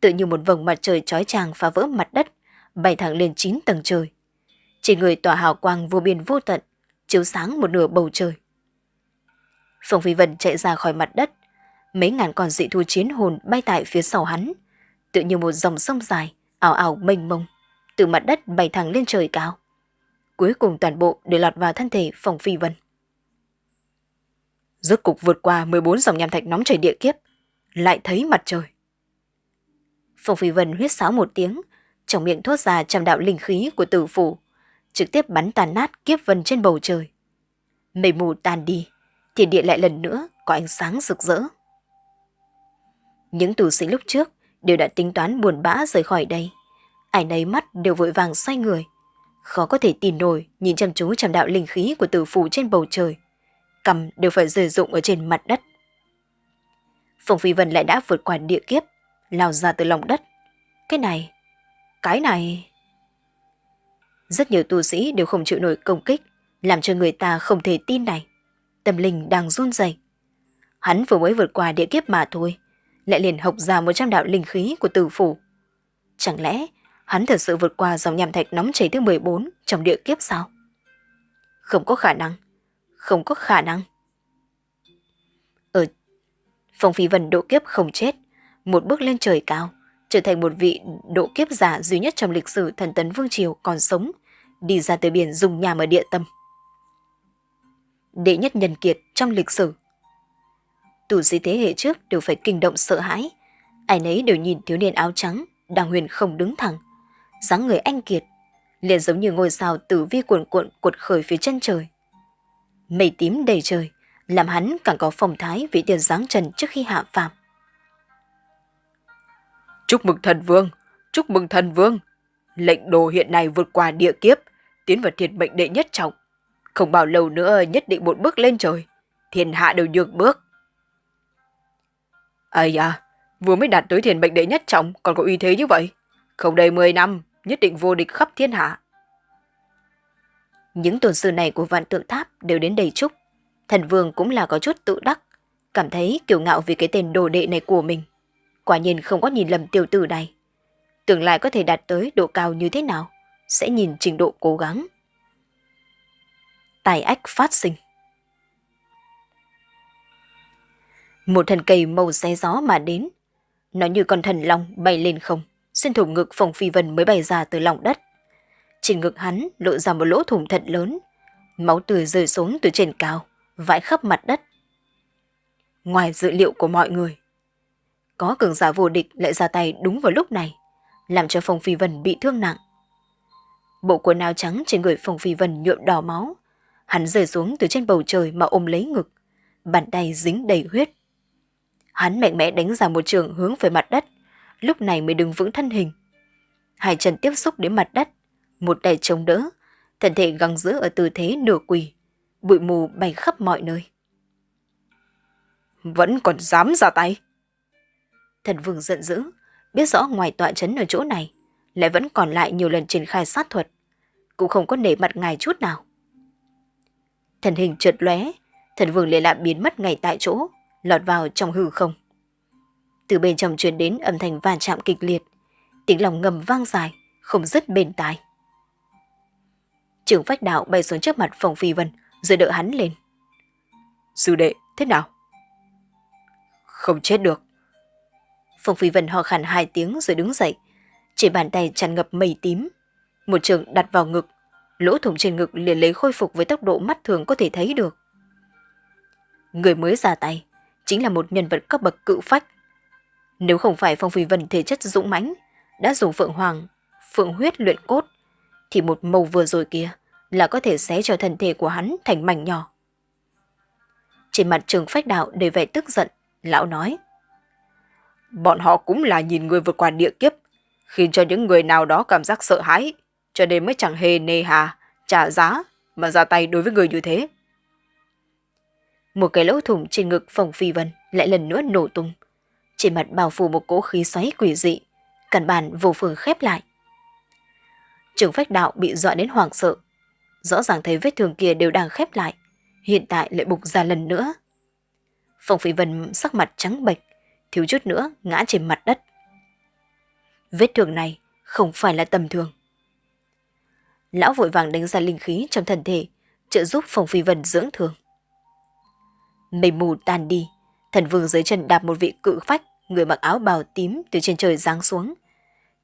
tự như một vầng mặt trời chói chang phá vỡ mặt đất, bay thẳng lên chín tầng trời. Chỉ người tỏa hào quang vô biên vô tận, chiếu sáng một nửa bầu trời. Phong Phi Vân chạy ra khỏi mặt đất, mấy ngàn con dị thu chiến hồn bay tại phía sau hắn, tự như một dòng sông dài, ảo ảo mênh mông, từ mặt đất bay thẳng lên trời cao. Cuối cùng toàn bộ đều lọt vào thân thể Phong Phi Vân rốt cục vượt qua 14 dòng nham thạch nóng chảy địa kiếp, lại thấy mặt trời. Phong Phi Vân huyết sáo một tiếng, trong miệng thốt ra trăm đạo linh khí của tử phủ, trực tiếp bắn tàn nát kiếp vân trên bầu trời. Mây mù tan đi, thiên địa lại lần nữa có ánh sáng rực rỡ. Những tù sĩ lúc trước đều đã tính toán buồn bã rời khỏi đây. Ai nấy mắt đều vội vàng xoay người. Khó có thể tin nổi nhìn chăm chú trầm đạo linh khí của tử phủ trên bầu trời cầm đều phải rời dụng ở trên mặt đất. Phùng Phi Vân lại đã vượt qua địa kiếp, lao ra từ lòng đất. Cái này, cái này... Rất nhiều tu sĩ đều không chịu nổi công kích, làm cho người ta không thể tin này. Tâm linh đang run rẩy. Hắn vừa mới vượt qua địa kiếp mà thôi, lại liền học ra một trăm đạo linh khí của tử phủ. Chẳng lẽ hắn thật sự vượt qua dòng nham thạch nóng chảy thứ 14 trong địa kiếp sao? Không có khả năng không có khả năng. Phong Phi Vân độ kiếp không chết, một bước lên trời cao, trở thành một vị độ kiếp giả duy nhất trong lịch sử thần tấn Vương Triều còn sống, đi ra tới biển dùng nhà ở địa tâm. Đệ nhất nhân kiệt trong lịch sử. Tù sĩ thế hệ trước đều phải kinh động sợ hãi, ai nấy đều nhìn thiếu niên áo trắng, đang huyền không đứng thẳng, dáng người anh kiệt, liền giống như ngôi sao tử vi cuộn cuộn cuột khởi phía chân trời mây tím đầy trời, làm hắn càng có phong thái vị tiền dáng trần trước khi hạ phàm. Chúc mừng thần vương, chúc mừng thần vương. Lệnh đồ hiện nay vượt qua địa kiếp, tiến vào thiên mệnh đệ nhất trọng. Không bao lâu nữa nhất định một bước lên trời, thiên hạ đều nhược bước. Ây à, vừa mới đạt tới thiên mệnh đệ nhất trọng còn có uy thế như vậy. Không đầy 10 năm, nhất định vô địch khắp thiên hạ. Những tôn sư này của vạn tượng tháp đều đến đầy chúc. Thần vương cũng là có chút tự đắc, cảm thấy kiêu ngạo vì cái tên đồ đệ này của mình. Quả nhiên không có nhìn lầm tiểu tử này. Tương lai có thể đạt tới độ cao như thế nào, sẽ nhìn trình độ cố gắng. Tài ách phát sinh Một thần cây màu xé gió mà đến. Nó như con thần long bay lên không, xuyên thủng ngực phòng phi vân mới bay ra từ lòng đất. Trên ngực hắn lộ ra một lỗ thủng thật lớn, máu tươi rơi xuống từ trên cao, vãi khắp mặt đất. Ngoài dự liệu của mọi người, có cường giả vô địch lại ra tay đúng vào lúc này, làm cho Phong Phi Vân bị thương nặng. Bộ quần áo trắng trên người Phong Phi Vân nhuộm đỏ máu, hắn rơi xuống từ trên bầu trời mà ôm lấy ngực, bàn tay dính đầy huyết. Hắn mạnh mẽ đánh ra một trường hướng về mặt đất, lúc này mới đứng vững thân hình. Hai chân tiếp xúc đến mặt đất, một tay chống đỡ, thân thể găng giữ ở tư thế nửa quỳ, bụi mù bay khắp mọi nơi. Vẫn còn dám ra tay. Thần vương giận dữ, biết rõ ngoài tọa chấn ở chỗ này, lại vẫn còn lại nhiều lần triển khai sát thuật, cũng không có nể mặt ngài chút nào. Thần hình trượt lóe, thần vương liền lại biến mất ngay tại chỗ, lọt vào trong hư không. Từ bên trong truyền đến âm thanh va chạm kịch liệt, tiếng lòng ngầm vang dài, không dứt bên tai. Trưởng phách đạo bay xuống trước mặt phòng phi vân, rồi đỡ hắn lên. Sư đệ, thế nào? Không chết được. phong phi vân ho khàn hai tiếng rồi đứng dậy. Chỉ bàn tay tràn ngập mây tím. Một trường đặt vào ngực, lỗ thủng trên ngực liền lấy khôi phục với tốc độ mắt thường có thể thấy được. Người mới ra tay, chính là một nhân vật cấp bậc cự phách. Nếu không phải Phong Phi Vân thể chất dũng mãnh, đã dùng Phượng Hoàng, Phượng huyết luyện cốt, thì một màu vừa rồi kia là có thể xé cho thân thể của hắn thành mảnh nhỏ. Trên mặt trường phách đạo đầy vẻ tức giận, lão nói. Bọn họ cũng là nhìn người vượt qua địa kiếp, khiến cho những người nào đó cảm giác sợ hãi, cho nên mới chẳng hề nề hà, trả giá mà ra tay đối với người như thế. Một cái lỗ thủng trên ngực phòng phi vân lại lần nữa nổ tung. Trên mặt bao phủ một cỗ khí xoáy quỷ dị, căn bản vô phương khép lại. Trường phách đạo bị dọa đến hoảng sợ. Rõ ràng thấy vết thương kia đều đang khép lại, hiện tại lại bục ra lần nữa. Phong phi vân sắc mặt trắng bệch, thiếu chút nữa ngã trên mặt đất. Vết thương này không phải là tầm thường. Lão vội vàng đánh ra linh khí trong thân thể, trợ giúp Phong phi vân dưỡng thương. Mây mù tan đi, thần vương dưới chân đạp một vị cự phách, người mặc áo bào tím từ trên trời giáng xuống.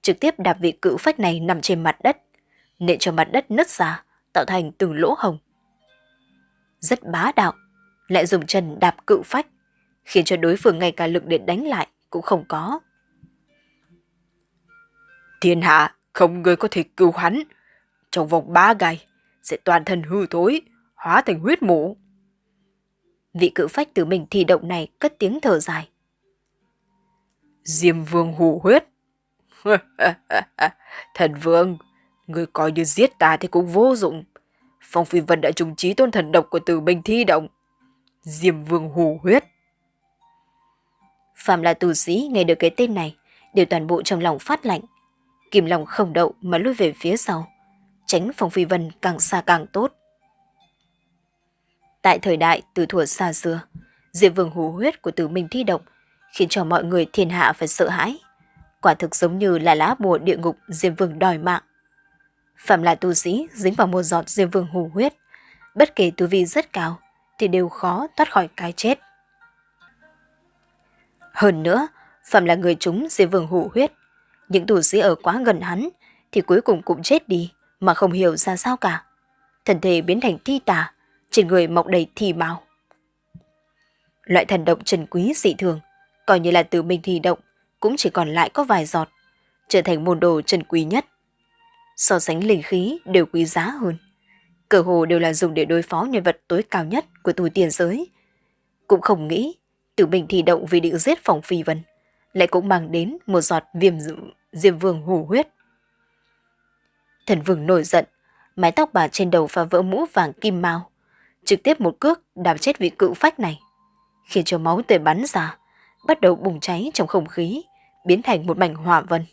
Trực tiếp đạp vị cự phách này nằm trên mặt đất, nện cho mặt đất nứt ra, tạo thành từng lỗ hồng. Rất bá đạo, lại dùng chân đạp cự phách, khiến cho đối phương ngay cả lực để đánh lại cũng không có. Thiên hạ, không người có thể cứu hắn. Trong vòng ba ngày, sẽ toàn thân hư thối, hóa thành huyết mũ vị cự phách từ mình thi động này cất tiếng thở dài. Diêm vương hù huyết. thần vương, người coi như giết ta thì cũng vô dụng. Phong phi vân đã trùng trí tôn thần độc của tử bình thi động. Diêm vương hù huyết. Phạm là tù sĩ nghe được cái tên này, đều toàn bộ trong lòng phát lạnh. Kim lòng không đậu mà lui về phía sau. Tránh phong phi vân càng xa càng tốt. Tại thời đại từ thuở xa xưa, Diệp Vương Hù huyết của tử minh thi động khiến cho mọi người thiên hạ phải sợ hãi. Quả thực giống như là lá bùa địa ngục Diệp Vương đòi mạng. Phạm là tu sĩ dính vào một giọt diêm Vương hù huyết, bất kể tu vi rất cao thì đều khó thoát khỏi cái chết. Hơn nữa, Phạm là người chúng diêm Vương hù huyết, những tu sĩ ở quá gần hắn thì cuối cùng cũng chết đi mà không hiểu ra sao cả. Thần thể biến thành thi tà, trên người mọc đầy thì máu. Loại thần động trần quý dị thường, coi như là từ mình thi động, cũng chỉ còn lại có vài giọt, trở thành môn đồ trần quý nhất. So sánh linh khí đều quý giá hơn. Cờ hồ đều là dùng để đối phó nhân vật tối cao nhất của túi tiền giới. Cũng không nghĩ, tử bình thì động vì định giết phòng phi vân, lại cũng mang đến một giọt viêm diêm vương hủ huyết. Thần vương nổi giận, mái tóc bà trên đầu phá vỡ mũ vàng kim mao, trực tiếp một cước đạp chết vị cự phách này, khiến cho máu tươi bắn ra, bắt đầu bùng cháy trong không khí, biến thành một mảnh hỏa vân.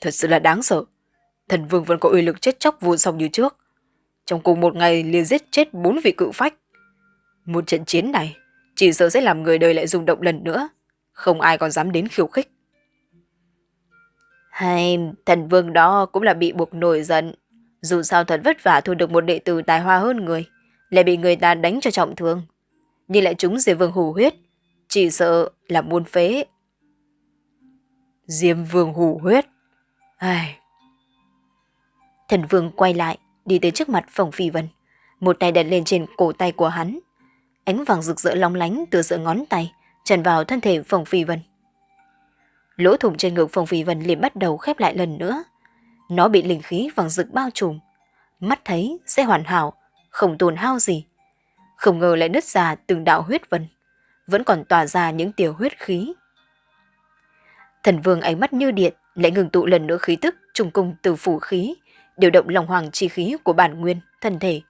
Thật sự là đáng sợ. Thần vương vẫn có uy lực chết chóc vô song như trước. Trong cùng một ngày liền giết chết bốn vị cự phách. Một trận chiến này chỉ sợ sẽ làm người đời lại rung động lần nữa. Không ai còn dám đến khiêu khích. Hay thần vương đó cũng là bị buộc nổi giận. Dù sao thật vất vả thu được một đệ tử tài hoa hơn người, lại bị người ta đánh cho trọng thương. Nhưng lại chúng Diệp Vương hù huyết, chỉ sợ là muôn phế. Diêm Vương hù huyết. Ai... Thần Vương quay lại, đi tới trước mặt Phòng Phi Vân. Một tay đặt lên trên cổ tay của hắn. Ánh vàng rực rỡ long lánh từ giữa ngón tay, tràn vào thân thể Phòng Phi Vân. Lỗ thủng trên ngực Phòng Phi Vân liền bắt đầu khép lại lần nữa. Nó bị linh khí vàng rực bao trùm. Mắt thấy sẽ hoàn hảo, không tồn hao gì. Không ngờ lại nứt ra từng đạo huyết vân. Vẫn còn tỏa ra những tiểu huyết khí. Thần vương ánh mắt như điện lại ngừng tụ lần nữa khí tức trùng cung từ phủ khí, điều động lòng hoàng chi khí của bản nguyên, thân thể.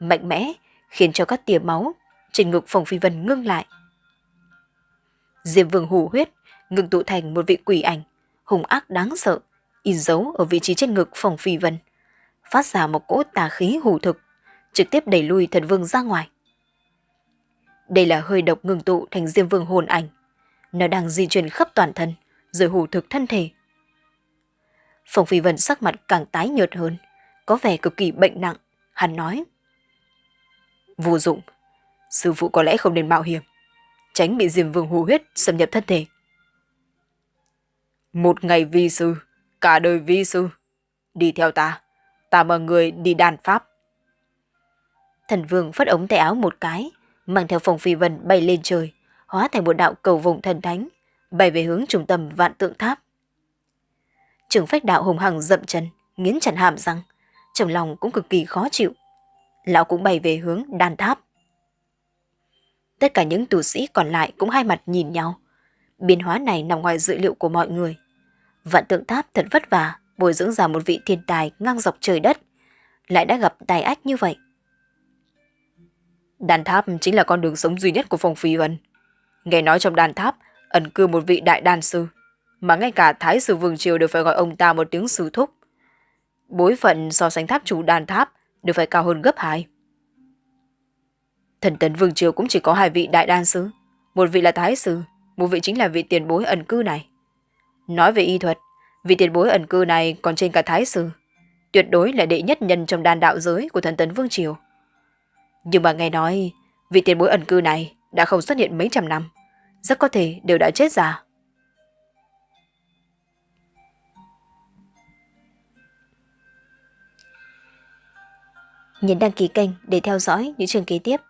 Mạnh mẽ, khiến cho các tia máu trên ngực Phong Phi Vân ngưng lại. Diêm vương hủ huyết, ngừng tụ thành một vị quỷ ảnh, hùng ác đáng sợ, in dấu ở vị trí trên ngực Phong Phi Vân, phát ra một cỗ tà khí hủ thực, trực tiếp đẩy lui thần vương ra ngoài. Đây là hơi độc ngừng tụ thành diêm vương hồn ảnh. Nó đang di chuyển khắp toàn thân, rồi hủ thực thân thể. Phong Phi Vân sắc mặt càng tái nhợt hơn, có vẻ cực kỳ bệnh nặng. Hắn nói. Vô dụng, sư phụ có lẽ không nên mạo hiểm, tránh bị diêm vương hù huyết xâm nhập thân thể. Một ngày vi sư, cả đời vi sư. Đi theo ta, ta mời người đi đàn pháp. Thần vương phất ống tay áo một cái, mang theo Phong Phi Vân bay lên trời, hóa thành một đạo cầu vùng thần thánh, bay về hướng trung tâm vạn tượng tháp. Trưởng phách đạo hùng hằng dậm chân, nghiến chặt hàm răng, trong lòng cũng cực kỳ khó chịu. Lão cũng bay về hướng đan tháp. Tất cả những tù sĩ còn lại cũng hai mặt nhìn nhau. Biến hóa này nằm ngoài dự liệu của mọi người. Vạn tượng tháp thật vất vả, bồi dưỡng ra một vị thiên tài ngang dọc trời đất. Lại đã gặp tài ách như vậy. Đàn tháp chính là con đường sống duy nhất của phòng Phi Vân. Nghe nói trong đàn tháp ẩn cư một vị đại đan sư, mà ngay cả Thái sư Vương Triều đều phải gọi ông ta một tiếng sư thúc. Bối phận so sánh tháp chủ đàn tháp đều phải cao hơn gấp hai. Thần tấn Vương Triều cũng chỉ có hai vị đại đan sư, một vị là Thái sư, một vị chính là vị tiền bối ẩn cư này. Nói về y thuật, vị tiền bối ẩn cư này còn trên cả Thái sư, tuyệt đối là đệ nhất nhân trong đàn đạo giới của thần tấn Vương Triều. Nhưng mà nghe nói, vị tiền bối ẩn cư này đã không xuất hiện mấy trăm năm, rất có thể đều đã chết già. Nhấn đăng ký kênh để theo dõi những trường kế tiếp.